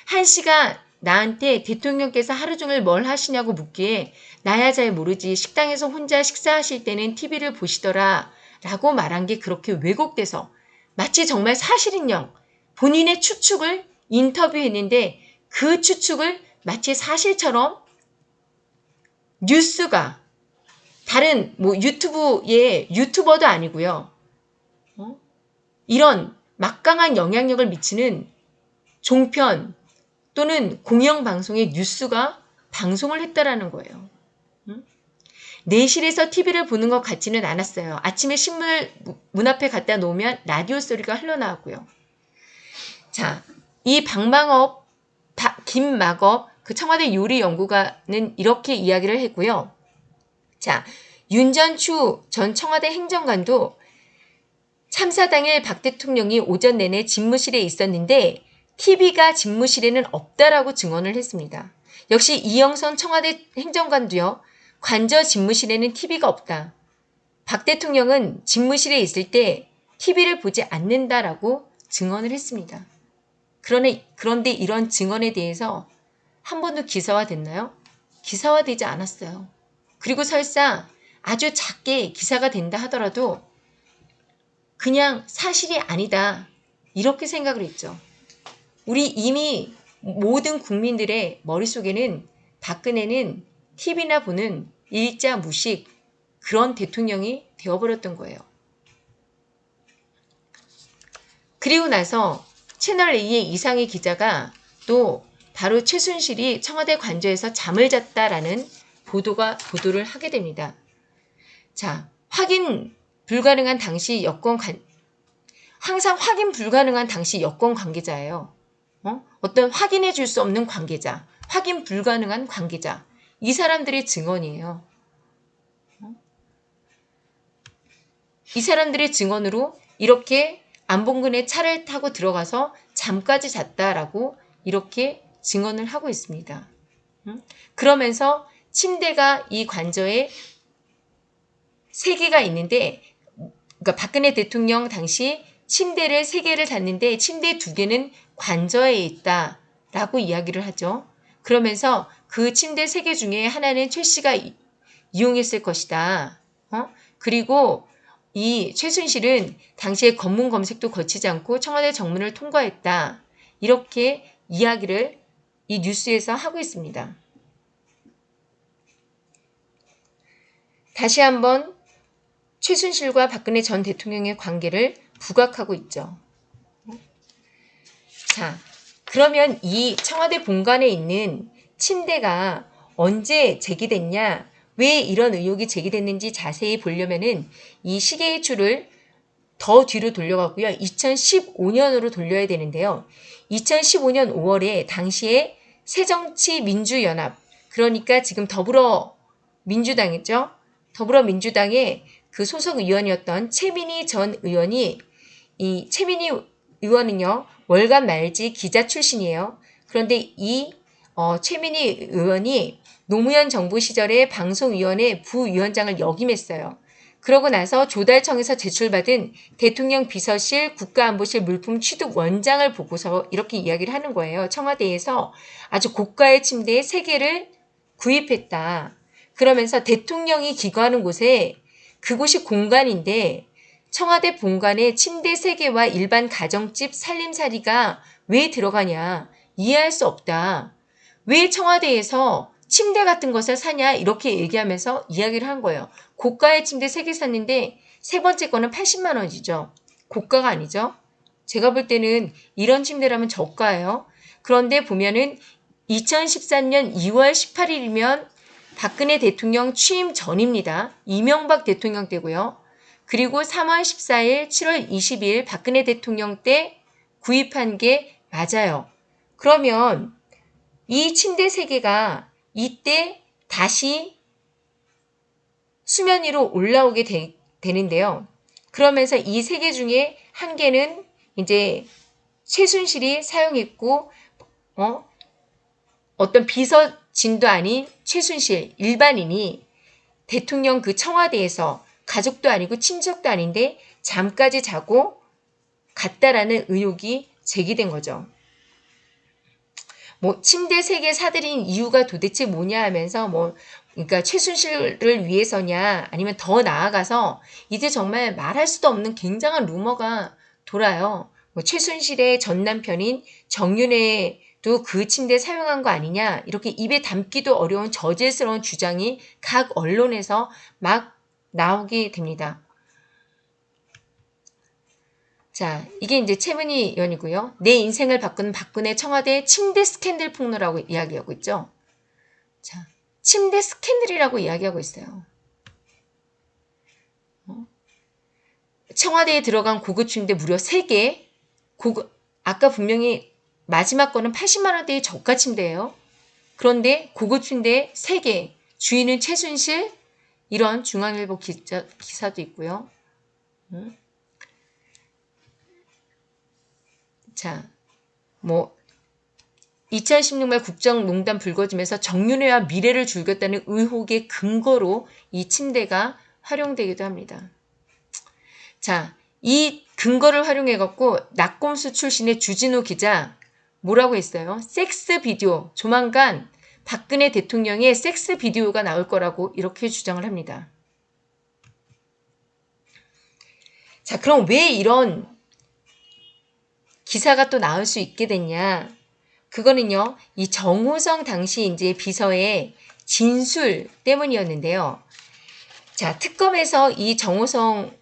한 씨가 나한테 대통령께서 하루 종일 뭘 하시냐고 묻기에 나야 잘 모르지 식당에서 혼자 식사하실 때는 TV를 보시더라 라고 말한 게 그렇게 왜곡돼서 마치 정말 사실인 영 본인의 추측을 인터뷰했는데 그 추측을 마치 사실처럼 뉴스가 다른 뭐 유튜브의 유튜버도 아니고요. 어? 이런 막강한 영향력을 미치는 종편 또는 공영방송의 뉴스가 방송을 했다라는 거예요. 응? 내실에서 TV를 보는 것 같지는 않았어요. 아침에 신문을 문 앞에 갖다 놓으면 라디오 소리가 흘러나왔고요. 자, 이 박망업, 김막업, 그 청와대 요리 연구가는 이렇게 이야기를 했고요. 자, 윤전추 전 청와대 행정관도 참사 당일 박 대통령이 오전 내내 집무실에 있었는데 TV가 집무실에는 없다라고 증언을 했습니다. 역시 이영선 청와대 행정관도요. 관저 집무실에는 TV가 없다. 박 대통령은 집무실에 있을 때 TV를 보지 않는다라고 증언을 했습니다. 그러네, 그런데 이런 증언에 대해서 한 번도 기사화됐나요? 기사화되지 않았어요. 그리고 설사 아주 작게 기사가 된다 하더라도 그냥 사실이 아니다. 이렇게 생각을 했죠. 우리 이미 모든 국민들의 머릿속에는 박근혜는 TV나 보는 일자 무식 그런 대통령이 되어버렸던 거예요. 그리고 나서 채널A의 이상희 기자가 또 바로 최순실이 청와대 관저에서 잠을 잤다라는 보도가 보도를 하게 됩니다. 자, 확인 불가능한 당시 여권 관 항상 확인 불가능한 당시 여권 관계자예요. 어? 어떤 확인해 줄 수 없는 관계자, 확인 불가능한 관계자. 이 사람들의 증언이에요. 어? 이 사람들의 증언으로 이렇게 안봉근의 차를 타고 들어가서 잠까지 잤다라고 이렇게 증언을 하고 있습니다. 그러면서 침대가 이 관저에 세 개가 있는데 그러니까 박근혜 대통령 당시 침대를 세 개를 잤는데 침대 두 개는 관저에 있다 라고 이야기를 하죠. 그러면서 그 침대 세 개 중에 하나는 최 씨가 이용했을 것이다. 어? 그리고 이 최순실은 당시에 검문 검색도 거치지 않고 청와대 정문을 통과했다. 이렇게 이야기를 이 뉴스에서 하고 있습니다. 다시 한번 최순실과 박근혜 전 대통령의 관계를 부각하고 있죠. 자, 그러면 이 청와대 본관에 있는 침대가 언제 제기됐냐, 왜 이런 의혹이 제기됐는지 자세히 보려면은 이 시계의 줄을 더 뒤로 돌려가고요. 2015년으로 돌려야 되는데요. 2015년 5월에 당시에 새정치민주연합 그러니까 지금 더불어민주당이죠. 더불어민주당의 그 소속 의원이었던 최민희 전 의원이 이 최민희 의원은요 월간 말지 기자 출신이에요. 그런데 이 어, 최민희 의원이 노무현 정부 시절에 방송위원회 부위원장을 역임했어요. 그러고 나서 조달청에서 제출받은 대통령 비서실 국가안보실 물품 취득 원장을 보고서 이렇게 이야기를 하는 거예요. 청와대에서 아주 고가의 침대 3개를 구입했다. 그러면서 대통령이 기거하는 곳에 그곳이 공간인데 청와대 본관에 침대 3개와 일반 가정집 살림살이가 왜 들어가냐 이해할 수 없다. 왜 청와대에서 침대 같은 것을 사냐 이렇게 얘기하면서 이야기를 한 거예요. 고가의 침대 3개 샀는데 세 번째 거는 80만 원이죠. 고가가 아니죠. 제가 볼 때는 이런 침대라면 저가예요. 그런데 보면은 2014년 2월 18일이면 박근혜 대통령 취임 전입니다. 이명박 대통령 때고요. 그리고 3월 14일, 7월 20일 박근혜 대통령 때 구입한 게 맞아요. 그러면 이 침대 3개가 이때 다시 수면 위로 올라오게 되, 되는데요. 그러면서 이 세 개 중에 한 개는 이제 최순실이 사용했고 어? 어떤 비서진도 아닌 최순실 일반인이 대통령 그 청와대에서 가족도 아니고 친척도 아닌데 잠까지 자고 갔다라는 의혹이 제기된 거죠. 뭐 침대 세 개 사들인 이유가 도대체 뭐냐 하면서 뭐 그러니까 최순실을 위해서냐 아니면 더 나아가서 이제 정말 말할 수도 없는 굉장한 루머가 돌아요. 뭐 최순실의 전 남편인 정윤회도 그 침대 사용한 거 아니냐 이렇게 입에 담기도 어려운 저질스러운 주장이 각 언론에서 막 나오게 됩니다. 자, 이게 이제 최문희 의원이고요. 내 인생을 바꾸는 박근혜 청와대 침대 스캔들 폭로라고 이야기하고 있죠. 자, 침대 스캔들이라고 이야기하고 있어요. 어? 청와대에 들어간 고급 침대 무려 3개. 고급, 아까 분명히 마지막 거는 80만원대의 저가 침대예요. 그런데 고급 침대 3개. 주인은 최순실, 이런 중앙일보 기자, 기사도 있고요. 음. 자, 뭐 2016년 국정농단 불거지면서 정윤회와 미래를 줄였다는 의혹의 근거로 이 침대가 활용되기도 합니다. 자, 이 근거를 활용해 갖고 낙곰수 출신의 주진우 기자 뭐라고 했어요? 섹스 비디오 조만간 박근혜 대통령의 섹스 비디오가 나올 거라고 이렇게 주장을 합니다. 자, 그럼 왜 이런 기사가 또 나올 수 있게 됐냐. 그거는요, 이 정호성 당시 이제 비서의 진술 때문이었는데요. 자, 특검에서 이 정호성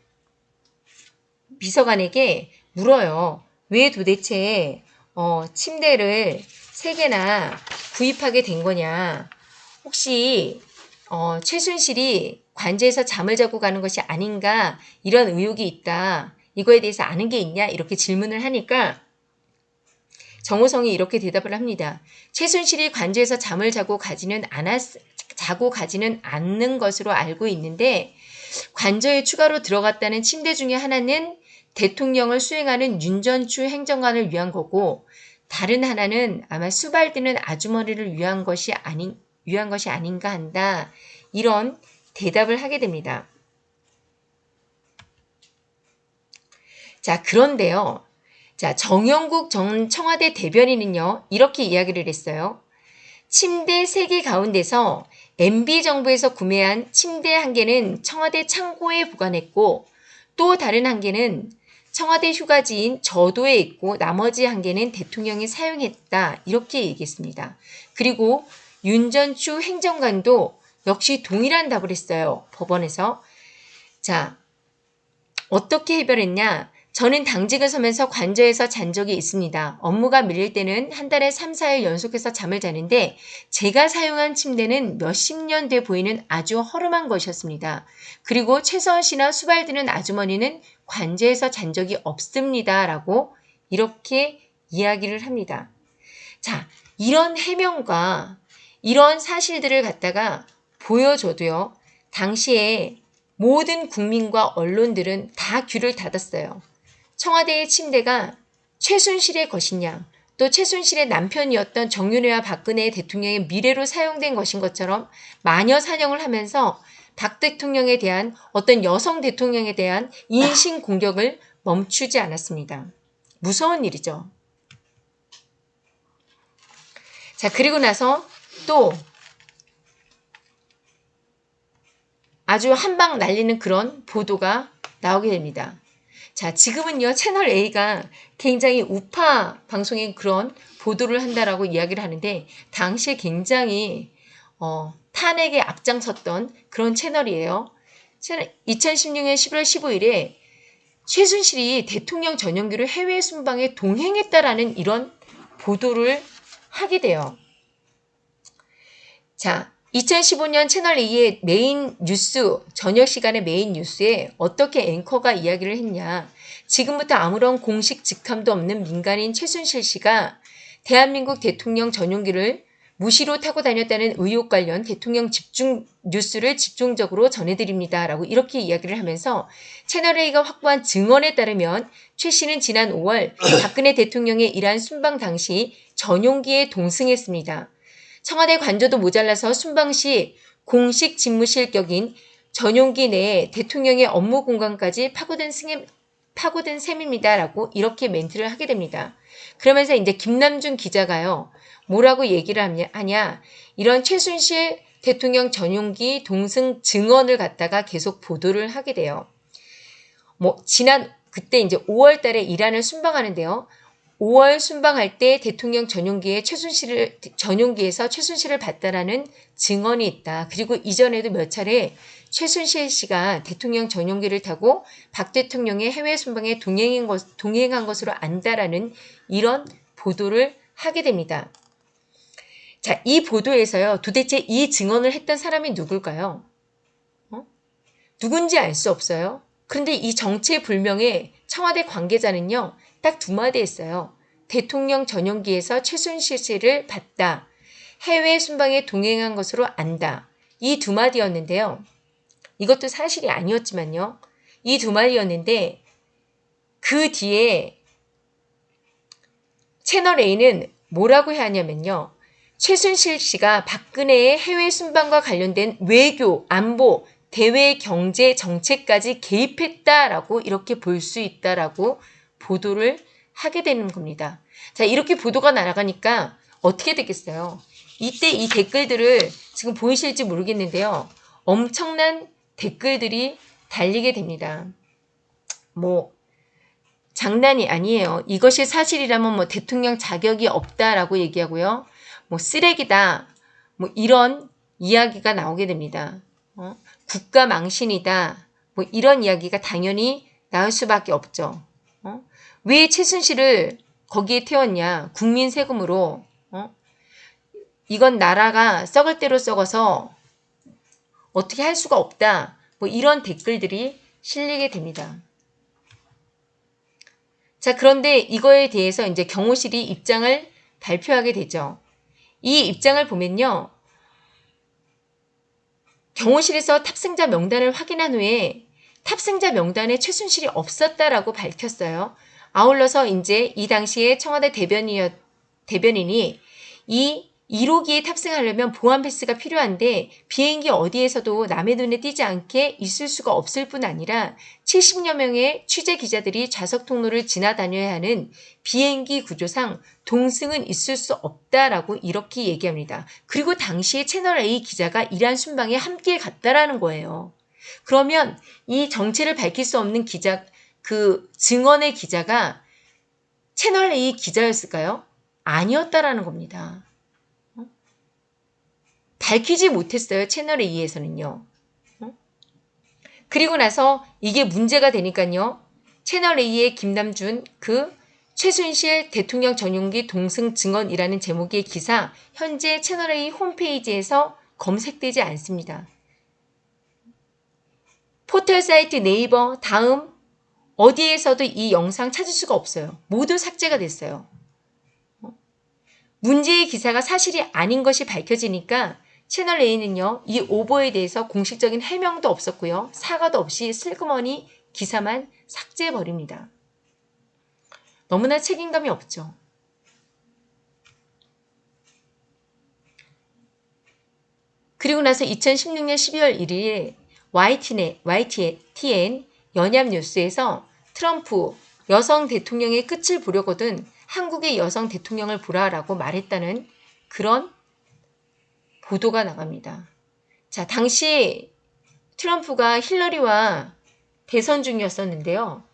비서관에게 물어요. 왜 도대체 어, 침대를 세 개나 구입하게 된 거냐? 혹시 어, 최순실이 관제에서 잠을 자고 가는 것이 아닌가 이런 의혹이 있다. 이거에 대해서 아는 게 있냐? 이렇게 질문을 하니까 정호성이 이렇게 대답을 합니다. 최순실이 관제에서 잠을 자고 가지는 않았, 자고 가지는 않는 것으로 알고 있는데 관저에 추가로 들어갔다는 침대 중에 하나는 대통령을 수행하는 윤 전 추 행정관을 위한 거고 다른 하나는 아마 수발드는 아주머니를 위한 것이 아닌 위한 것이 아닌가 한다. 이런 대답을 하게 됩니다. 자, 그런데요. 자, 정영국 전 청와대 대변인은요, 이렇게 이야기를 했어요. 침대 3개 가운데서 MB정부에서 구매한 침대 한 개는 청와대 창고에 보관했고, 또 다른 한 개는 청와대 휴가지인 저도에 있고, 나머지 한 개는 대통령이 사용했다. 이렇게 얘기했습니다. 그리고 윤전추 행정관도 역시 동일한 답을 했어요. 법원에서. 자, 어떻게 해결했냐? 저는 당직을 서면서 관저에서 잔 적이 있습니다. 업무가 밀릴 때는 한 달에 3, 4일 연속해서 잠을 자는데 제가 사용한 침대는 몇십 년 돼 보이는 아주 허름한 것이었습니다. 그리고 최서원 씨나 수발드는 아주머니는 관저에서 잔 적이 없습니다. 라고 이렇게 이야기를 합니다. 자, 이런 해명과 이런 사실들을 갖다가 보여줘도요. 당시에 모든 국민과 언론들은 다 귀를 닫았어요. 청와대의 침대가 최순실의 것이냐 또 최순실의 남편이었던 정윤회와 박근혜 대통령의 미래로 사용된 것인 것처럼 마녀 사냥을 하면서 박 대통령에 대한 어떤 여성 대통령에 대한 인신 공격을 멈추지 않았습니다. 무서운 일이죠. 자, 그리고 나서 또 아주 한방 날리는 그런 보도가 나오게 됩니다. 자, 지금은요, 채널 A가 굉장히 우파 방송인 그런 보도를 한다라고 이야기를 하는데, 당시에 굉장히, 어, 탄핵에 앞장섰던 그런 채널이에요. 2016년 11월 15일에 최순실이 대통령 전용기로 해외 순방에 동행했다라는 이런 보도를 하게 돼요. 자, 2015년 채널2의 메인 뉴스, 저녁 시간의 메인 뉴스에 어떻게 앵커가 이야기를 했냐. 지금부터 아무런 공식 직함도 없는 민간인 최순실 씨가 대한민국 대통령 전용기를 무시로 타고 다녔다는 의혹 관련 대통령 집중 뉴스를 집중적으로 전해드립니다. 라고 이렇게 이야기를 하면서 채널A가 확보한 증언에 따르면 최 씨는 지난 5월 박근혜 대통령의 이란 순방 당시 전용기에 동승했습니다. 청와대 관저도 모자라서 순방 시 공식 집무실 격인 전용기 내에 대통령의 업무 공간까지 파고든 승임, 파고든 셈입니다라고 이렇게 멘트를 하게 됩니다. 그러면서 이제 김남준 기자가요. 뭐라고 얘기를 하냐. 이런 최순실 대통령 전용기 동승 증언을 갖다가 계속 보도를 하게 돼요. 뭐 지난 그때 이제 5월 달에 이란을 순방하는데요. 5월 순방할 때 대통령 전용기에 최순실을 전용기에서 최순실을 봤다라는 증언이 있다. 그리고 이전에도 몇 차례 최순실 씨가 대통령 전용기를 타고 박 대통령의 해외 순방에 동행한, 것, 동행한 것으로 안다라는 이런 보도를 하게 됩니다. 자, 이 보도에서요. 도대체 이 증언을 했던 사람이 누굴까요? 어? 누군지 알 수 없어요. 그런데 이 정체불명의 청와대 관계자는요. 딱 두 마디 했어요. 대통령 전용기에서 최순실 씨를 봤다. 해외 순방에 동행한 것으로 안다. 이 두 마디였는데요. 이것도 사실이 아니었지만요. 이 두 마디였는데 그 뒤에 채널 A는 뭐라고 하냐면요. 최순실 씨가 박근혜의 해외 순방과 관련된 외교, 안보, 대외 경제 정책까지 개입했다라고 이렇게 볼 수 있다라고 보도를 하게 되는 겁니다. 자, 이렇게 보도가 날아가니까 어떻게 되겠어요? 이때 이 댓글들을 지금 보이실지 모르겠는데요. 엄청난 댓글들이 달리게 됩니다. 뭐, 장난이 아니에요. 이것이 사실이라면 뭐 대통령 자격이 없다라고 얘기하고요. 뭐 쓰레기다. 뭐 이런 이야기가 나오게 됩니다. 어? 국가 망신이다. 뭐 이런 이야기가 당연히 나올 수밖에 없죠. 어? 왜 최순실을 거기에 태웠냐? 국민 세금으로. 어? 이건 나라가 썩을 대로 썩어서 어떻게 할 수가 없다. 뭐 이런 댓글들이 실리게 됩니다. 자, 그런데 이거에 대해서 이제 경호실이 입장을 발표하게 되죠. 이 입장을 보면요. 경호실에서 탑승자 명단을 확인한 후에 탑승자 명단에 최순실이 없었다라고 밝혔어요. 아울러서 이제 이 당시에 청와대 대변인이었, 대변인이 이 1호기에 탑승하려면 보안 패스가 필요한데 비행기 어디에서도 남의 눈에 띄지 않게 있을 수가 없을 뿐 아니라 70여 명의 취재 기자들이 좌석 통로를 지나다녀야 하는 비행기 구조상 동승은 있을 수 없다라고 이렇게 얘기합니다. 그리고 당시에 채널A 기자가 이란 순방에 함께 갔다라는 거예요. 그러면 이 정체를 밝힐 수 없는 기자, 그 증언의 기자가 채널A 기자였을까요? 아니었다라는 겁니다. 밝히지 못했어요. 채널 A에서는요. 어? 그리고 나서 이게 문제가 되니까요. 채널 A의 김남준 그 최순실 대통령 전용기 동승 증언이라는 제목의 기사 현재 채널A 홈페이지에서 검색되지 않습니다. 포털 사이트 네이버 다음 어디에서도 이 영상 찾을 수가 없어요. 모두 삭제가 됐어요. 어? 문제의 기사가 사실이 아닌 것이 밝혀지니까 채널 A는요, 이 오보에 대해서 공식적인 해명도 없었고요. 사과도 없이 슬그머니 기사만 삭제해버립니다. 너무나 책임감이 없죠. 그리고 나서 2016년 12월 1일 YTN, YTN 연합뉴스에서 트럼프 여성 대통령의 끝을 보려거든 한국의 여성 대통령을 보라라고 말했다는 그런 보도가 나갑니다. 자, 당시 트럼프가 힐러리와 대선 중이었었는데요.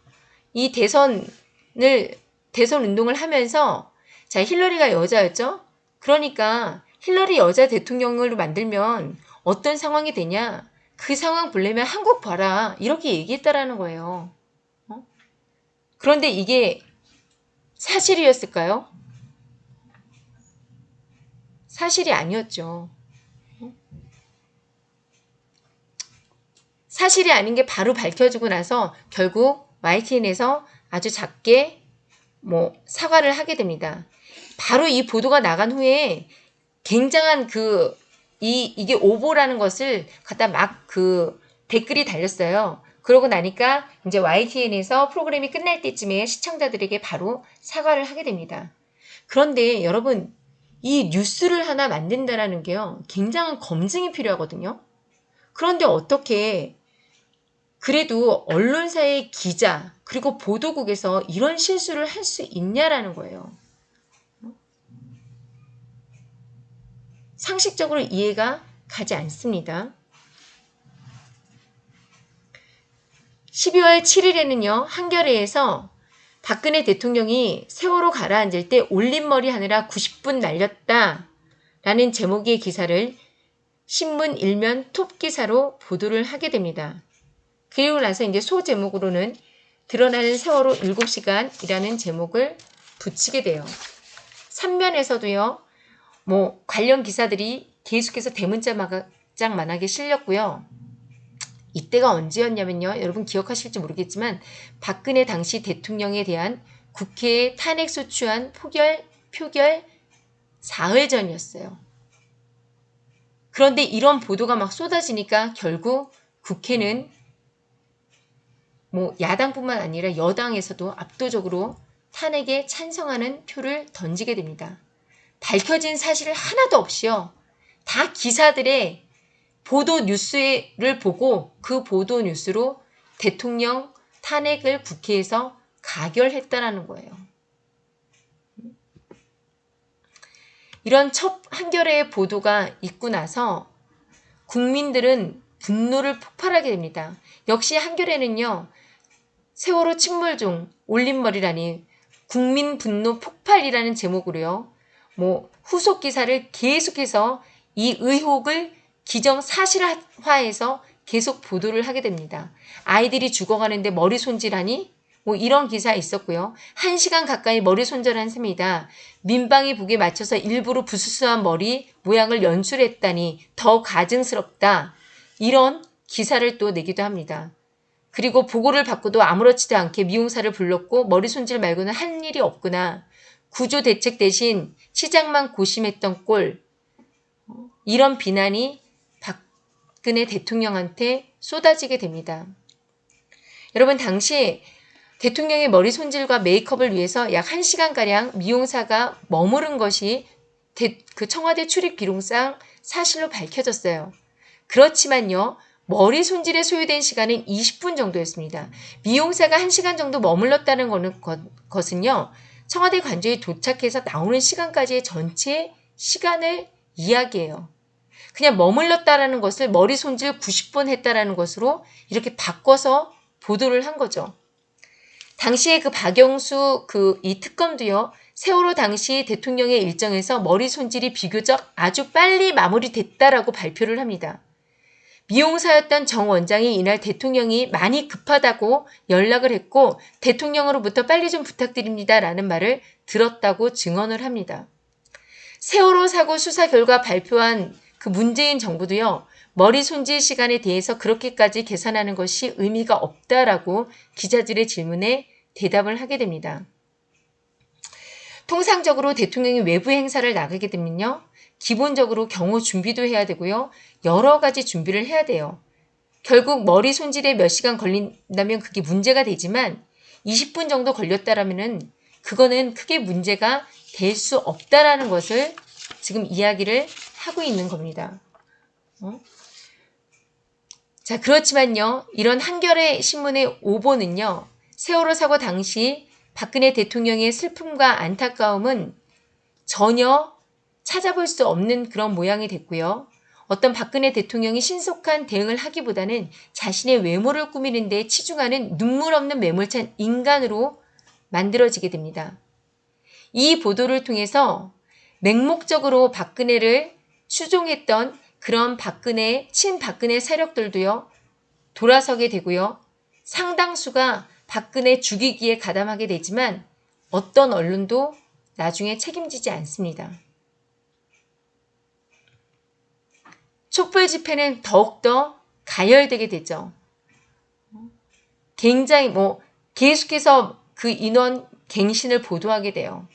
이 대선을 대선 운동을 하면서 자 힐러리가 여자였죠. 그러니까 힐러리 여자 대통령을 만들면 어떤 상황이 되냐? 그 상황 보려면 한국 봐라 이렇게 얘기했다라는 거예요. 어? 그런데 이게 사실이었을까요? 사실이 아니었죠. 사실이 아닌 게 바로 밝혀지고 나서 결국 YTN에서 아주 작게 뭐 사과를 하게 됩니다. 바로 이 보도가 나간 후에 굉장한 그 이 이게 오보라는 것을 갖다 막 그 댓글이 달렸어요. 그러고 나니까 이제 YTN에서 프로그램이 끝날 때쯤에 시청자들에게 바로 사과를 하게 됩니다. 그런데 여러분 이 뉴스를 하나 만든다라는 게요. 굉장한 검증이 필요하거든요. 그런데 어떻게 그래도 언론사의 기자 그리고 보도국에서 이런 실수를 할 수 있냐라는 거예요. 상식적으로 이해가 가지 않습니다. 12월 7일에는요, 한겨레에서 박근혜 대통령이 세월호 가라앉을 때 올림머리 하느라 90분 날렸다. 라는 제목의 기사를 신문 일면 톱 기사로 보도를 하게 됩니다. 그리고 나서 이제 소 제목으로는 드러나는 세월호 7시간이라는 제목을 붙이게 돼요. 3면에서도요, 뭐 관련 기사들이 계속해서 대문짝만하게 실렸고요. 이때가 언제였냐면요. 여러분 기억하실지 모르겠지만 박근혜 당시 대통령에 대한 국회에 탄핵 소추안 포결 표결 사흘 전이었어요. 그런데 이런 보도가 막 쏟아지니까 결국 국회는 뭐 야당뿐만 아니라 여당에서도 압도적으로 탄핵에 찬성하는 표를 던지게 됩니다. 밝혀진 사실 하나도 없이요. 다 기사들의 보도 뉴스를 보고 그 보도 뉴스로 대통령 탄핵을 국회에서 가결했다라는 거예요. 이런 첫 한겨레의 보도가 있고 나서 국민들은 분노를 폭발하게 됩니다. 역시 한겨레는요. 세월호 침몰 중 올림머리라니 국민 분노 폭발이라는 제목으로요. 뭐 후속 기사를 계속해서 이 의혹을 기정 사실화해서 계속 보도를 하게 됩니다. 아이들이 죽어가는데 머리 손질하니? 뭐 이런 기사 있었고요. 한 시간 가까이 머리 손질한 셈이다. 민방위 북에 맞춰서 일부러 부스스한 머리 모양을 연출했다니 더 가증스럽다. 이런 기사를 또 내기도 합니다. 그리고 보고를 받고도 아무렇지도 않게 미용사를 불렀고 머리 손질 말고는 한 일이 없구나. 구조 대책 대신 시장만 고심했던 꼴. 이런 비난이 박근혜 대통령한테 쏟아지게 됩니다. 여러분 당시 대통령의 머리 손질과 메이크업을 위해서 약 1시간가량 미용사가 머무른 것이 그 청와대 출입 기록상 사실로 밝혀졌어요. 그렇지만요. 머리 손질에 소요된 시간은 20분 정도였습니다. 미용사가 1시간 정도 머물렀다는 것은요. 청와대 관저에 도착해서 나오는 시간까지의 전체 시간을 이야기해요. 그냥 머물렀다라는 것을 머리 손질 90분 했다라는 것으로 이렇게 바꿔서 보도를 한 거죠. 당시에 그 박영수 그 이 특검도요. 세월호 당시 대통령의 일정에서 머리 손질이 비교적 아주 빨리 마무리됐다라고 발표를 합니다. 미용사였던 정 원장이 이날 대통령이 많이 급하다고 연락을 했고 대통령으로부터 빨리 좀 부탁드립니다 라는 말을 들었다고 증언을 합니다. 세월호 사고 수사 결과 발표한 그 문재인 정부도요. 머리 손질 시간에 대해서 그렇게까지 계산하는 것이 의미가 없다라고 기자들의 질문에 대답을 하게 됩니다. 통상적으로 대통령이 외부 행사를 나가게 되면요. 기본적으로 경호 준비도 해야 되고요. 여러 가지 준비를 해야 돼요. 결국 머리 손질에 몇 시간 걸린다면 그게 문제가 되지만 20분 정도 걸렸다라면은 그거는 크게 문제가 될 수 없다라는 것을 지금 이야기를 하고 있는 겁니다. 어? 자, 그렇지만요. 이런 한겨레 신문의 오보는요. 세월호 사고 당시 박근혜 대통령의 슬픔과 안타까움은 전혀 찾아볼 수 없는 그런 모양이 됐고요. 어떤 박근혜 대통령이 신속한 대응을 하기보다는 자신의 외모를 꾸미는 데 치중하는 눈물 없는 매몰찬 인간으로 만들어지게 됩니다. 이 보도를 통해서 맹목적으로 박근혜를 추종했던 그런 박근혜, 친박근혜 세력들도요, 돌아서게 되고요. 상당수가 박근혜 죽이기에 가담하게 되지만 어떤 언론도 나중에 책임지지 않습니다. 촛불 집회는 더욱더 가열되게 되죠. 굉장히 뭐 계속해서 그 인원 갱신을 보도하게 돼요.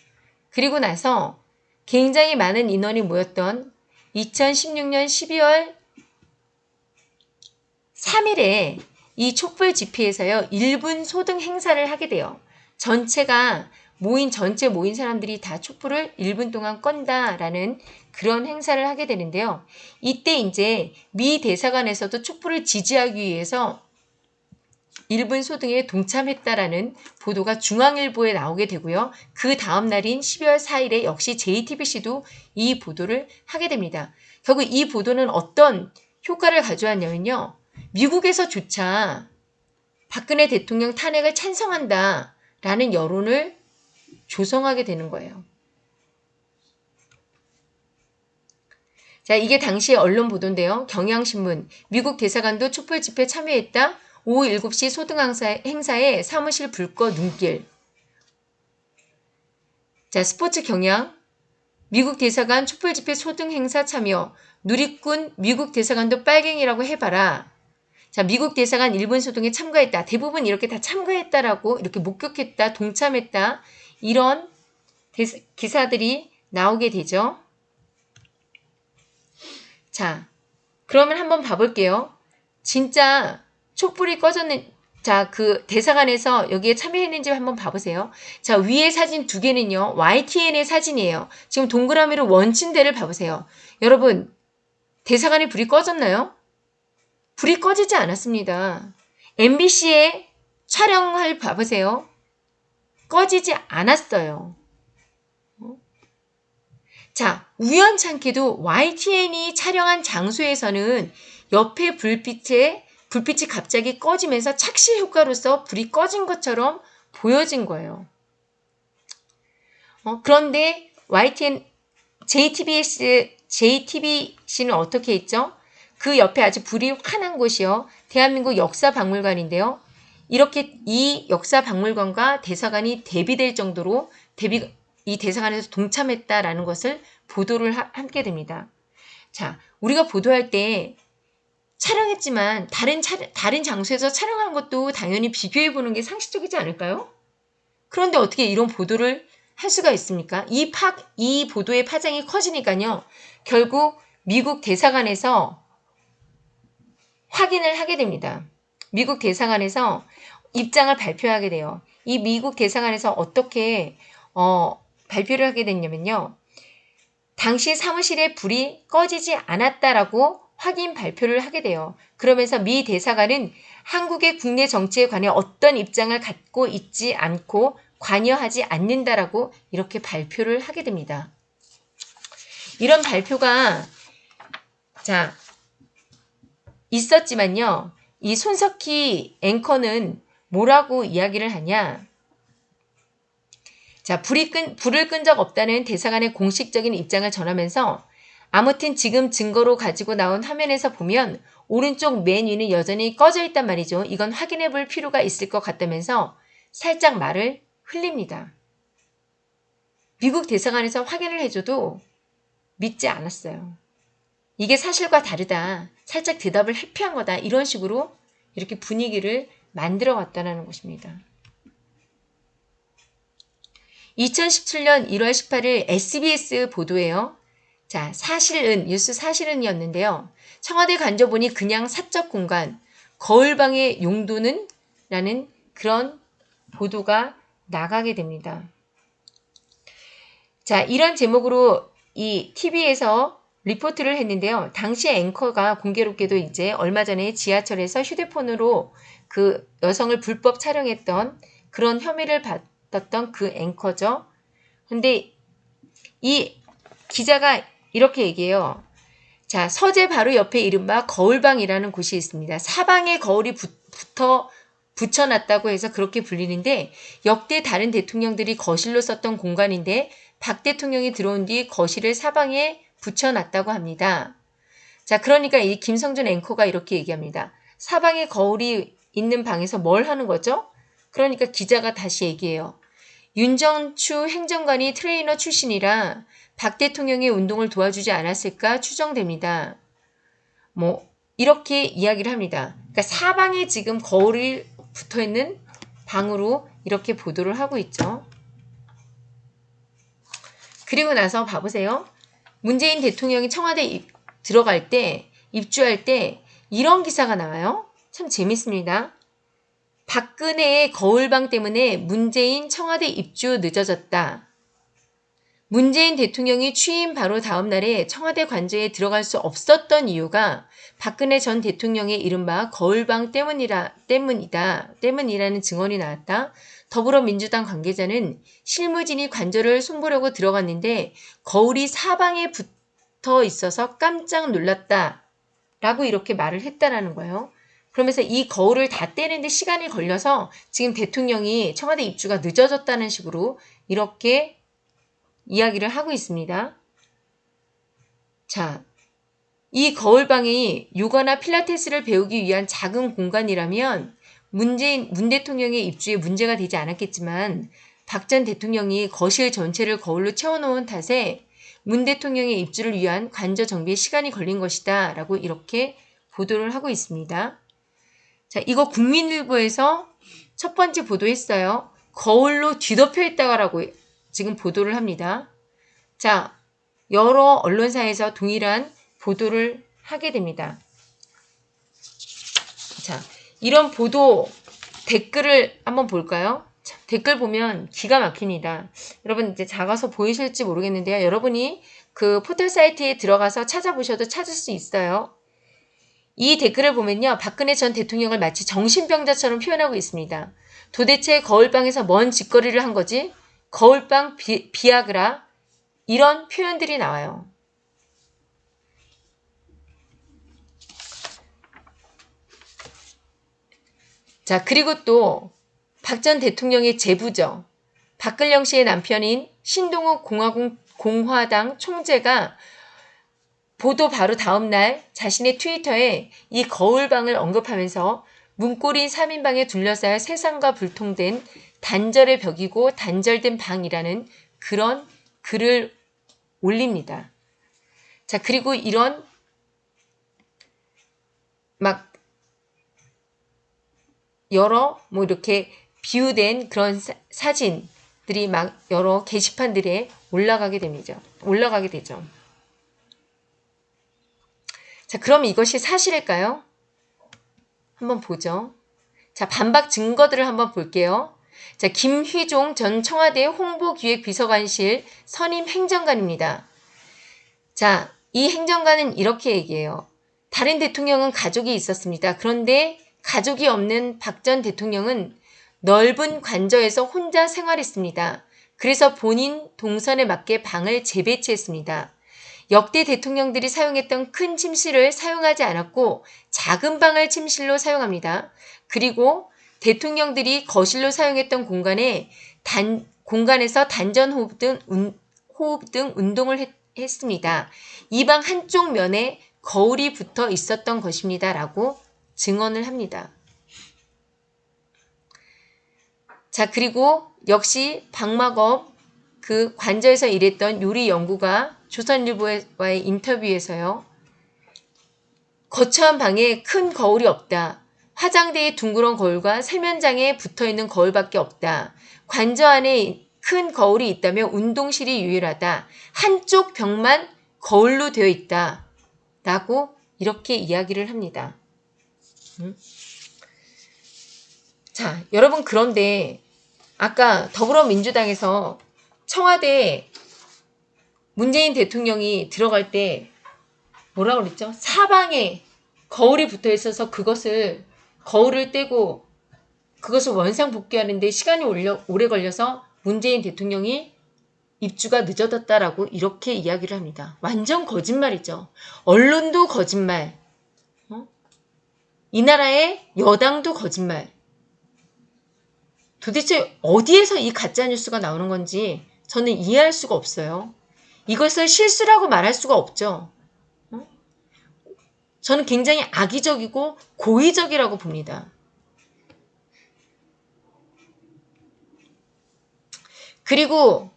그리고 나서 굉장히 많은 인원이 모였던 2016년 12월 3일에 이 촛불 집회에서요. 1분 소등 행사를 하게 돼요. 전체가 모인 전체 모인 사람들이 다 촛불을 1분 동안 건다라는 그런 행사를 하게 되는데요. 이때 이제 미 대사관에서도 촛불을 지지하기 위해서 1분 소등에 동참했다라는 보도가 중앙일보에 나오게 되고요. 그 다음 날인 12월 4일에 역시 JTBC도 이 보도를 하게 됩니다. 결국 이 보도는 어떤 효과를 가져왔냐면요. 미국에서조차 박근혜 대통령 탄핵을 찬성한다라는 여론을 조성하게 되는 거예요. 자, 이게 당시의 언론 보도인데요. 경향신문, 미국 대사관도 촛불 집회 참여했다. 오후 7시 소등 행사에 사무실 불꺼 눈길. 자, 스포츠 경향, 미국 대사관 촛불 집회 소등 행사 참여, 누리꾼 미국 대사관도 빨갱이라고 해봐라. 자, 미국 대사관 일본 소동에 참가했다. 대부분 이렇게 다 참가했다라고 이렇게 목격했다, 동참했다. 이런 기사들이 나오게 되죠. 자, 그러면 한번 봐볼게요. 진짜 촛불이 꺼졌는 자, 그 대사관에서 여기에 참여했는지 한번 봐보세요. 자, 위에 사진 두 개는요. YTN의 사진이에요. 지금 동그라미로 원침대를 봐보세요. 여러분, 대사관에 불이 꺼졌나요? 불이 꺼지지 않았습니다. MBC에 촬영을 봐보세요. 꺼지지 않았어요. 자, 우연찮게도 YTN이 촬영한 장소에서는 옆에 불빛에 불빛이 갑자기 꺼지면서 착시 효과로서 불이 꺼진 것처럼 보여진 거예요. 어, 그런데 YTN, JTBS, JTBC는 어떻게 했죠? 그 옆에 아주 불이 환한 곳이요. 대한민국 역사박물관인데요. 이렇게 이 역사박물관과 대사관이 대비될 정도로 대비, 이 대사관에서 동참했다라는 것을 보도를 하, 함께 됩니다. 자, 우리가 보도할 때 촬영했지만 다른 차, 다른 장소에서 촬영한 것도 당연히 비교해 보는 게 상식적이지 않을까요? 그런데 어떻게 이런 보도를 할 수가 있습니까? 이 파, 이 보도의 파장이 커지니까요. 결국 미국 대사관에서 확인을 하게 됩니다. 미국 대사관에서 입장을 발표하게 돼요. 이 미국 대사관에서 어떻게 어, 발표를 하게 됐냐면요. 당시 사무실에 불이 꺼지지 않았다라고 확인 발표를 하게 돼요. 그러면서 미 대사관은 한국의 국내 정치에 관해 어떤 입장을 갖고 있지 않고 관여하지 않는다라고 이렇게 발표를 하게 됩니다. 이런 발표가 자 있었지만요. 이 손석희 앵커는 뭐라고 이야기를 하냐? 자, 불이 끈, 불을 끈 적 없다는 대사관의 공식적인 입장을 전하면서 아무튼 지금 증거로 가지고 나온 화면에서 보면 오른쪽 맨 위는 여전히 꺼져 있단 말이죠. 이건 확인해 볼 필요가 있을 것 같다면서 살짝 말을 흘립니다. 미국 대사관에서 확인을 해줘도 믿지 않았어요. 이게 사실과 다르다. 살짝 대답을 회피한 거다. 이런 식으로 이렇게 분위기를 만들어 왔다는 것입니다. 2017년 1월 18일 SBS 보도에요. 자, 사실은, 뉴스 사실은이었는데요. 청와대 간접본이 그냥 사적 공간, 거울방의 용도는? 라는 그런 보도가 나가게 됩니다. 자, 이런 제목으로 이 TV에서 리포트를 했는데요. 당시 앵커가 공교롭게도 이제 얼마 전에 지하철에서 휴대폰으로 그 여성을 불법 촬영했던 그런 혐의를 받 았던 그 앵커죠. 근데 이 기자가 이렇게 얘기해요. 자, 서재 바로 옆에 이른바 거울방이라는 곳이 있습니다. 사방에 거울이 붙, 붙어 붙여놨다고 해서 그렇게 불리는데 역대 다른 대통령들이 거실로 썼던 공간인데 박 대통령이 들어온 뒤 거울을 사방에 붙여놨다고 합니다. 자, 그러니까 이 김성준 앵커가 이렇게 얘기합니다. 사방에 거울이 있는 방에서 뭘 하는 거죠? 그러니까 기자가 다시 얘기해요. 윤전추 행정관이 트레이너 출신이라 박 대통령의 운동을 도와주지 않았을까 추정됩니다. 뭐 이렇게 이야기를 합니다. 그러니까 사방에 지금 거울이 붙어 있는 방으로 이렇게 보도를 하고 있죠. 그리고 나서 봐보세요. 문재인 대통령이 청와대 입, 들어갈 때 입주할 때 이런 기사가 나와요. 참 재밌습니다. 박근혜의 거울방 때문에 문재인 청와대 입주 늦어졌다. 문재인 대통령이 취임 바로 다음 날에 청와대 관저에 들어갈 수 없었던 이유가 박근혜 전 대통령의 이른바 거울방 때문이라, 때문이다. 때문이라는 증언이 나왔다. 더불어민주당 관계자는 실무진이 관저를 손보려고 들어갔는데 거울이 사방에 붙어 있어서 깜짝 놀랐다. 라고 이렇게 말을 했다라는 거예요. 그러면서 이 거울을 다 떼는데 시간이 걸려서 지금 대통령이 청와대 입주가 늦어졌다는 식으로 이렇게 이야기를 하고 있습니다. 자, 이 거울방이 요가나 필라테스를 배우기 위한 작은 공간이라면 문재인, 문 대통령의 입주에 문제가 되지 않았겠지만 박 전 대통령이 거실 전체를 거울로 채워놓은 탓에 문 대통령의 입주를 위한 관저 정비에 시간이 걸린 것이다 라고 이렇게 보도를 하고 있습니다. 자, 이거 국민일보에서 첫 번째 보도했어요. 거울로 뒤덮여 있다라고 지금 보도를 합니다. 자, 여러 언론사에서 동일한 보도를 하게 됩니다. 자, 이런 보도 댓글을 한번 볼까요? 자, 댓글 보면 기가 막힙니다. 여러분 이제 작아서 보이실지 모르겠는데요. 여러분이 그 포털 사이트에 들어가서 찾아보셔도 찾을 수 있어요. 이 댓글을 보면요. 박근혜 전 대통령을 마치 정신병자처럼 표현하고 있습니다. 도대체 거울방에서 뭔 짓거리를 한 거지? 거울방 비, 비아그라 이런 표현들이 나와요. 자, 그리고 또 박 전 대통령의 제부죠. 박근영 씨의 남편인 신동욱 공화국 공화당 총재가 보도 바로 다음 날 자신의 트위터에 이 거울방을 언급하면서 문고린 3인방에 둘러싸여 세상과 불통된 단절의 벽이고 단절된 방이라는 그런 글을 올립니다. 자, 그리고 이런 막 여러 뭐 이렇게 비유된 그런 사, 진들이막 여러 게시판들에 올라가게 됩니다. 올라가게 되죠. 자, 그럼 이것이 사실일까요? 한번 보죠. 자, 반박 증거들을 한번 볼게요. 자, 김휘종 전 청와대 홍보기획비서관실 선임 행정관입니다. 자, 이 행정관은 이렇게 얘기해요. 다른 대통령은 가족이 있었습니다. 그런데 가족이 없는 박 전 대통령은 넓은 관저에서 혼자 생활했습니다. 그래서 본인 동선에 맞게 방을 재배치했습니다. 역대 대통령들이 사용했던 큰 침실을 사용하지 않았고 작은 방을 침실로 사용합니다. 그리고 대통령들이 거실로 사용했던 공간에 단, 공간에서 단전 호흡 등, 운, 호흡 등 운동을 했, 했습니다. 이 방 한쪽 면에 거울이 붙어 있었던 것입니다. 라고 증언을 합니다. 자, 그리고 역시 박마검 그 관저에서 일했던 요리 연구가 조선일보와의 인터뷰에서요. 거처한 방에 큰 거울이 없다. 화장대에 둥그런 거울과 세면장에 붙어있는 거울밖에 없다. 관저 안에 큰 거울이 있다면 운동실이 유일하다. 한쪽 벽만 거울로 되어 있다. 라고 이렇게 이야기를 합니다. 자, 여러분 그런데 아까 더불어민주당에서 청와대 문재인 대통령이 들어갈 때 뭐라 그랬죠? 사방에 거울이 붙어 있어서 그것을 거울을 떼고 그것을 원상 복귀하는데 시간이 오래 걸려서 문재인 대통령이 입주가 늦어졌다라고 이렇게 이야기를 합니다. 완전 거짓말이죠. 언론도 거짓말. 어? 이 나라의 여당도 거짓말. 도대체 어디에서 이 가짜 뉴스가 나오는 건지 저는 이해할 수가 없어요. 이것을 실수라고 말할 수가 없죠. 어? 저는 굉장히 악의적이고 고의적이라고 봅니다. 그리고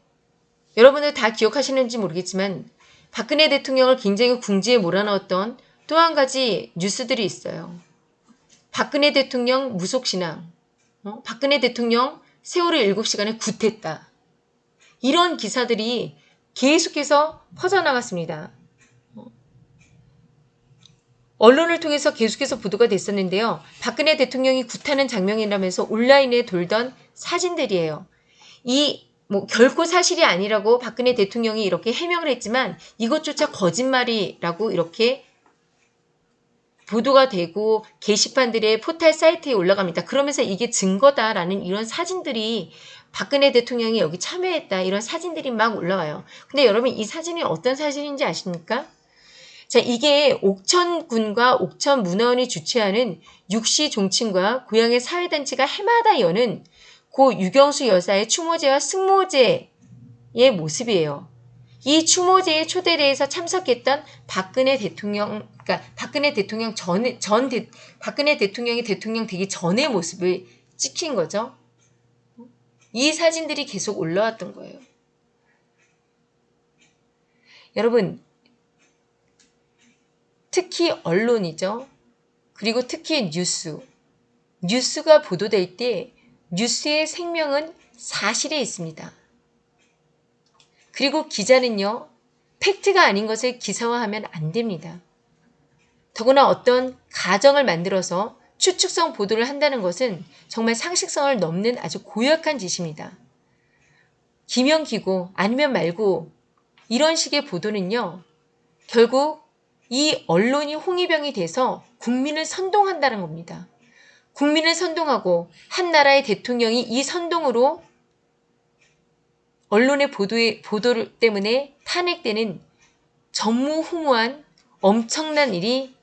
여러분들 다 기억하시는지 모르겠지만 박근혜 대통령을 굉장히 궁지에 몰아넣었던 또 한 가지 뉴스들이 있어요. 박근혜 대통령 무속신앙, 어? 박근혜 대통령 세월호 7시간에 굿했다. 이런 기사들이 계속해서 퍼져나갔습니다. 어? 언론을 통해서 계속해서 보도가 됐었는데요. 박근혜 대통령이 굿하는 장면이라면서 온라인에 돌던 사진들이에요. 이 뭐 결코 사실이 아니라고 박근혜 대통령이 이렇게 해명을 했지만 이것조차 거짓말이라고 이렇게 보도가 되고 게시판들의 포탈 사이트에 올라갑니다. 그러면서 이게 증거다라는 이런 사진들이 박근혜 대통령이 여기 참여했다 이런 사진들이 막 올라와요. 근데 여러분 이 사진이 어떤 사진인지 아십니까? 자 이게 옥천군과 옥천문화원이 주최하는 육시 종친과 고향의 사회단체가 해마다 여는 고 유경수 여사의 추모제와 승모제의 모습이에요. 이 추모제의 초대례에서 참석했던 박근혜 대통령, 그러니까 박근혜 대통령 전, 전 대, 박근혜 대통령이 대통령 되기 전의 모습을 찍힌 거죠. 이 사진들이 계속 올라왔던 거예요. 여러분, 특히 언론이죠. 그리고 특히 뉴스. 뉴스가 보도될 때 뉴스의 생명은 사실에 있습니다. 그리고 기자는요, 팩트가 아닌 것을 기사화하면 안 됩니다. 더구나 어떤 가정을 만들어서 추측성 보도를 한다는 것은 정말 상식성을 넘는 아주 고약한 짓입니다. 기면 기고 아니면 말고 이런 식의 보도는요, 결국 이 언론이 홍위병이 돼서 국민을 선동한다는 겁니다. 국민을 선동하고 한 나라의 대통령이 이 선동으로 언론의 보도에, 보도 때문에 탄핵되는 전무후무한 엄청난 일이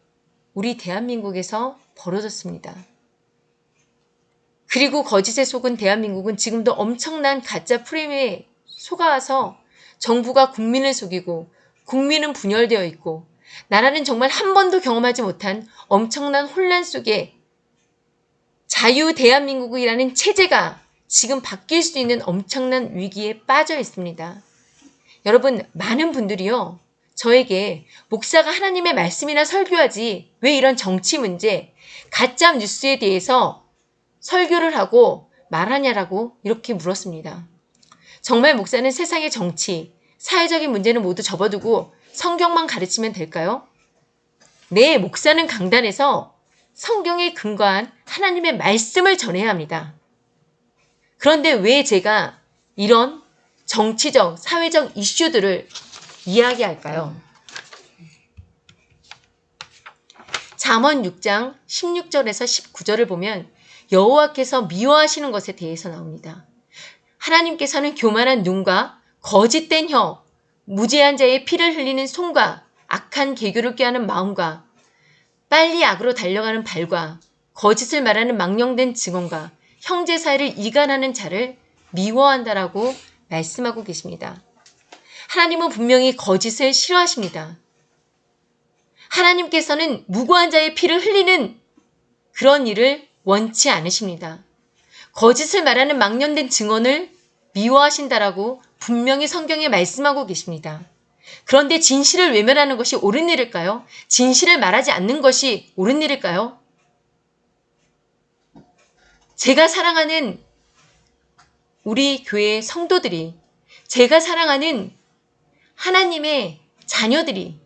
우리 대한민국에서 벌어졌습니다. 그리고 거짓에 속은 대한민국은 지금도 엄청난 가짜 프레임에 속아서 정부가 국민을 속이고 국민은 분열되어 있고 나라는 정말 한 번도 경험하지 못한 엄청난 혼란 속에 자유 대한민국이라는 체제가 지금 바뀔 수 있는 엄청난 위기에 빠져 있습니다. 여러분, 많은 분들이요. 저에게 목사가 하나님의 말씀이나 설교하지 왜 이런 정치 문제, 가짜 뉴스에 대해서 설교를 하고 말하냐라고 이렇게 물었습니다. 정말 목사는 세상의 정치, 사회적인 문제는 모두 접어두고 성경만 가르치면 될까요? 네, 목사는 강단에서 성경에 근거한 하나님의 말씀을 전해야 합니다. 그런데 왜 제가 이런 정치적, 사회적 이슈들을 이야기할까요? 잠언 6장 16절에서 19절을 보면 여호와께서 미워하시는 것에 대해서 나옵니다. 하나님께서는 교만한 눈과 거짓된 혀, 무죄한 자의 피를 흘리는 손과 악한 개교를 꾀하는 마음과 빨리 악으로 달려가는 발과 거짓을 말하는 망령된 증언과 형제 사이를 이간하는 자를 미워한다라고 말씀하고 계십니다. 하나님은 분명히 거짓을 싫어하십니다. 하나님께서는 무고한 자의 피를 흘리는 그런 일을 원치 않으십니다. 거짓을 말하는 망령된 증언을 미워하신다라고 분명히 성경에 말씀하고 계십니다. 그런데 진실을 외면하는 것이 옳은 일일까요? 진실을 말하지 않는 것이 옳은 일일까요? 제가 사랑하는 우리 교회 성도들이, 제가 사랑하는 하나님의 자녀들이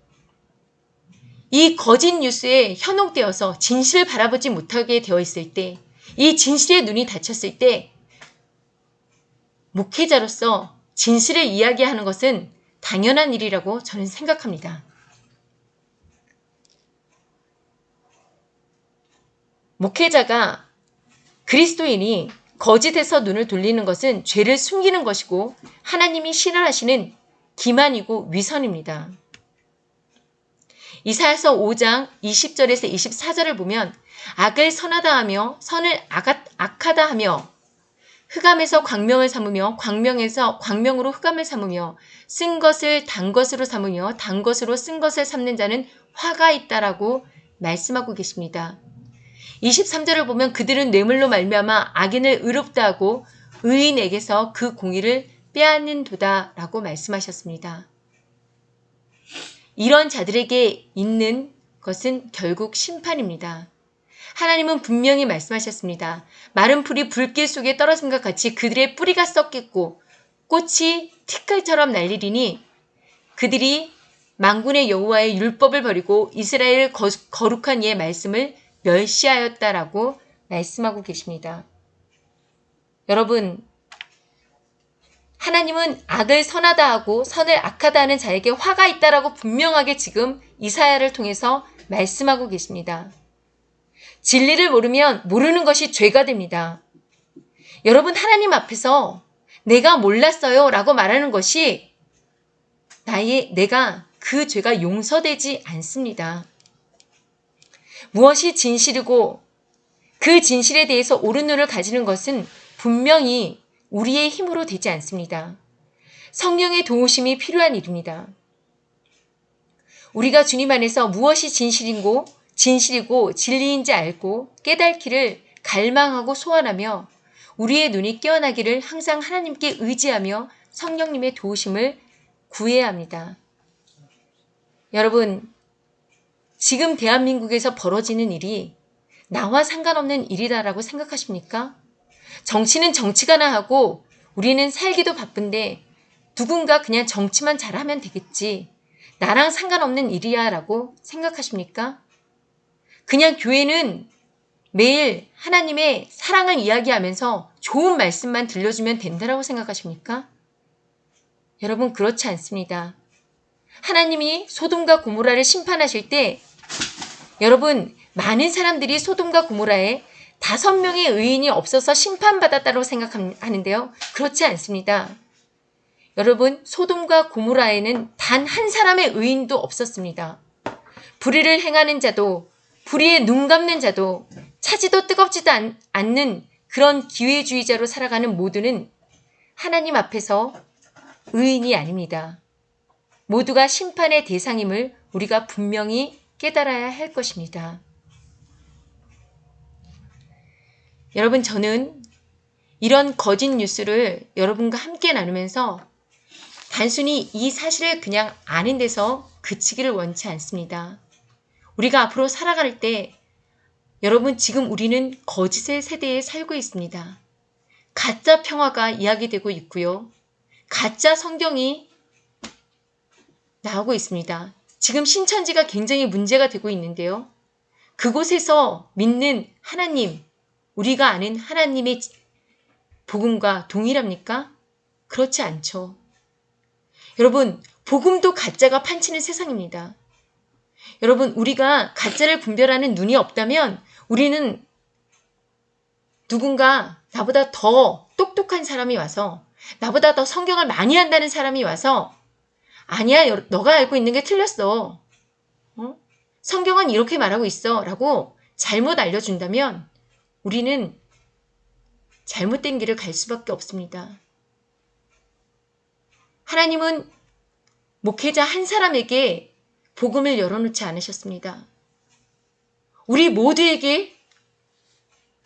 이 거짓 뉴스에 현혹되어서 진실을 바라보지 못하게 되어 있을 때, 이 진실의 눈이 닫혔을 때, 목회자로서 진실을 이야기하는 것은 당연한 일이라고 저는 생각합니다. 목회자가 그리스도인이 거짓에서 눈을 돌리는 것은 죄를 숨기는 것이고 하나님이 싫어하시는 기만이고 위선입니다. 이사야서 5장 20절에서 24절을 보면 악을 선하다 하며 선을 악하다 하며 흑암에서 광명을 삼으며 광명에서 광명으로 흑암을 삼으며 쓴 것을 단 것으로 삼으며 단 것으로 쓴 것을 삼는 자는 화가 있다라고 말씀하고 계십니다. 23절을 보면 그들은 뇌물로 말미암아 악인을 의롭다 하고 의인에게서 그 공의를 빼앗는 도다 라고 말씀하셨습니다. 이런 자들에게 있는 것은 결국 심판입니다. 하나님은 분명히 말씀하셨습니다. 마른 풀이 불길 속에 떨어진 것 같이 그들의 뿌리가 썩겠고 꽃이 티끌처럼 날리리니 그들이 망군의 여호와의 율법을 버리고 이스라엘 거룩한 이의 말씀을 멸시하였다라고 말씀하고 계십니다. 여러분 하나님은 악을 선하다 하고 선을 악하다 하는 자에게 화가 있다라고 분명하게 지금 이사야를 통해서 말씀하고 계십니다. 진리를 모르면 모르는 것이 죄가 됩니다. 여러분 하나님 앞에서 내가 몰랐어요 라고 말하는 것이 나의 내가 그 죄가 용서되지 않습니다. 무엇이 진실이고 그 진실에 대해서 옳은 눈을 가지는 것은 분명히 우리의 힘으로 되지 않습니다. 성령의 도우심이 필요한 일입니다. 우리가 주님 안에서 무엇이 진실인고 진실이고 진리인지 알고 깨닫기를 갈망하고 소원하며 우리의 눈이 깨어나기를 항상 하나님께 의지하며 성령님의 도우심을 구해야 합니다. 여러분, 지금 대한민국에서 벌어지는 일이 나와 상관없는 일이다라고 생각하십니까? 정치는 정치가나 하고 우리는 살기도 바쁜데 누군가 그냥 정치만 잘하면 되겠지. 나랑 상관없는 일이야 라고 생각하십니까? 그냥 교회는 매일 하나님의 사랑을 이야기하면서 좋은 말씀만 들려주면 된다라고 생각하십니까? 여러분 그렇지 않습니다. 하나님이 소돔과 고모라를 심판하실 때 여러분 많은 사람들이 소돔과 고모라에 다섯 명의 의인이 없어서 심판받았다고 생각하는데요. 그렇지 않습니다. 여러분 소돔과 고모라에는 단 한 사람의 의인도 없었습니다. 불의를 행하는 자도 불의에 눈 감는 자도 차지도 뜨겁지도 않, 않는 그런 기회주의자로 살아가는 모두는 하나님 앞에서 의인이 아닙니다. 모두가 심판의 대상임을 우리가 분명히 깨달아야 할 것입니다. 여러분, 저는 이런 거짓 뉴스를 여러분과 함께 나누면서 단순히 이 사실을 그냥 아는 데서 그치기를 원치 않습니다. 우리가 앞으로 살아갈 때 여러분 지금 우리는 거짓의 세대에 살고 있습니다. 가짜 평화가 이야기되고 있고요. 가짜 성경이 나오고 있습니다. 지금 신천지가 굉장히 문제가 되고 있는데요. 그곳에서 믿는 하나님, 우리가 아는 하나님의 복음과 동일합니까? 그렇지 않죠. 여러분, 복음도 가짜가 판치는 세상입니다. 여러분, 우리가 가짜를 분별하는 눈이 없다면 우리는 누군가 나보다 더 똑똑한 사람이 와서 나보다 더 성경을 많이 한다는 사람이 와서 아니야, 너가 알고 있는 게 틀렸어. 어? 성경은 이렇게 말하고 있어. 라고 잘못 알려준다면 우리는 잘못된 길을 갈 수밖에 없습니다. 하나님은 목회자 한 사람에게 복음을 열어놓지 않으셨습니다. 우리 모두에게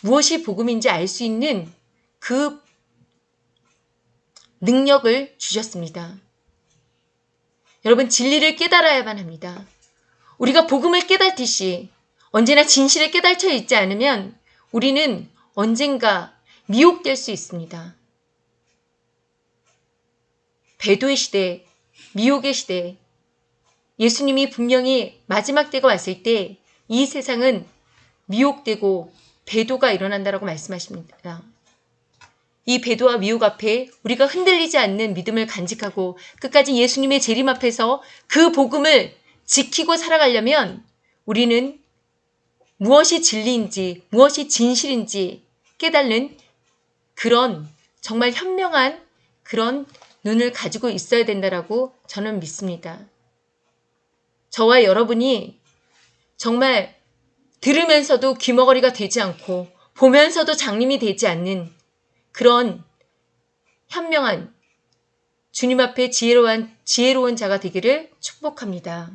무엇이 복음인지 알 수 있는 그 능력을 주셨습니다. 여러분 진리를 깨달아야만 합니다. 우리가 복음을 깨닫듯이 언제나 진실을 깨달쳐 있지 않으면 우리는 언젠가 미혹될 수 있습니다. 배도의 시대, 미혹의 시대, 예수님이 분명히 마지막 때가 왔을 때 이 세상은 미혹되고 배도가 일어난다라고 말씀하십니다. 이 배도와 미혹 앞에 우리가 흔들리지 않는 믿음을 간직하고 끝까지 예수님의 재림 앞에서 그 복음을 지키고 살아가려면 우리는 무엇이 진리인지 무엇이 진실인지 깨달는 그런 정말 현명한 그런 눈을 가지고 있어야 된다라고 저는 믿습니다. 저와 여러분이 정말 들으면서도 귀머거리가 되지 않고 보면서도 장님이 되지 않는 그런 현명한 주님 앞에 지혜로운, 지혜로운 자가 되기를 축복합니다.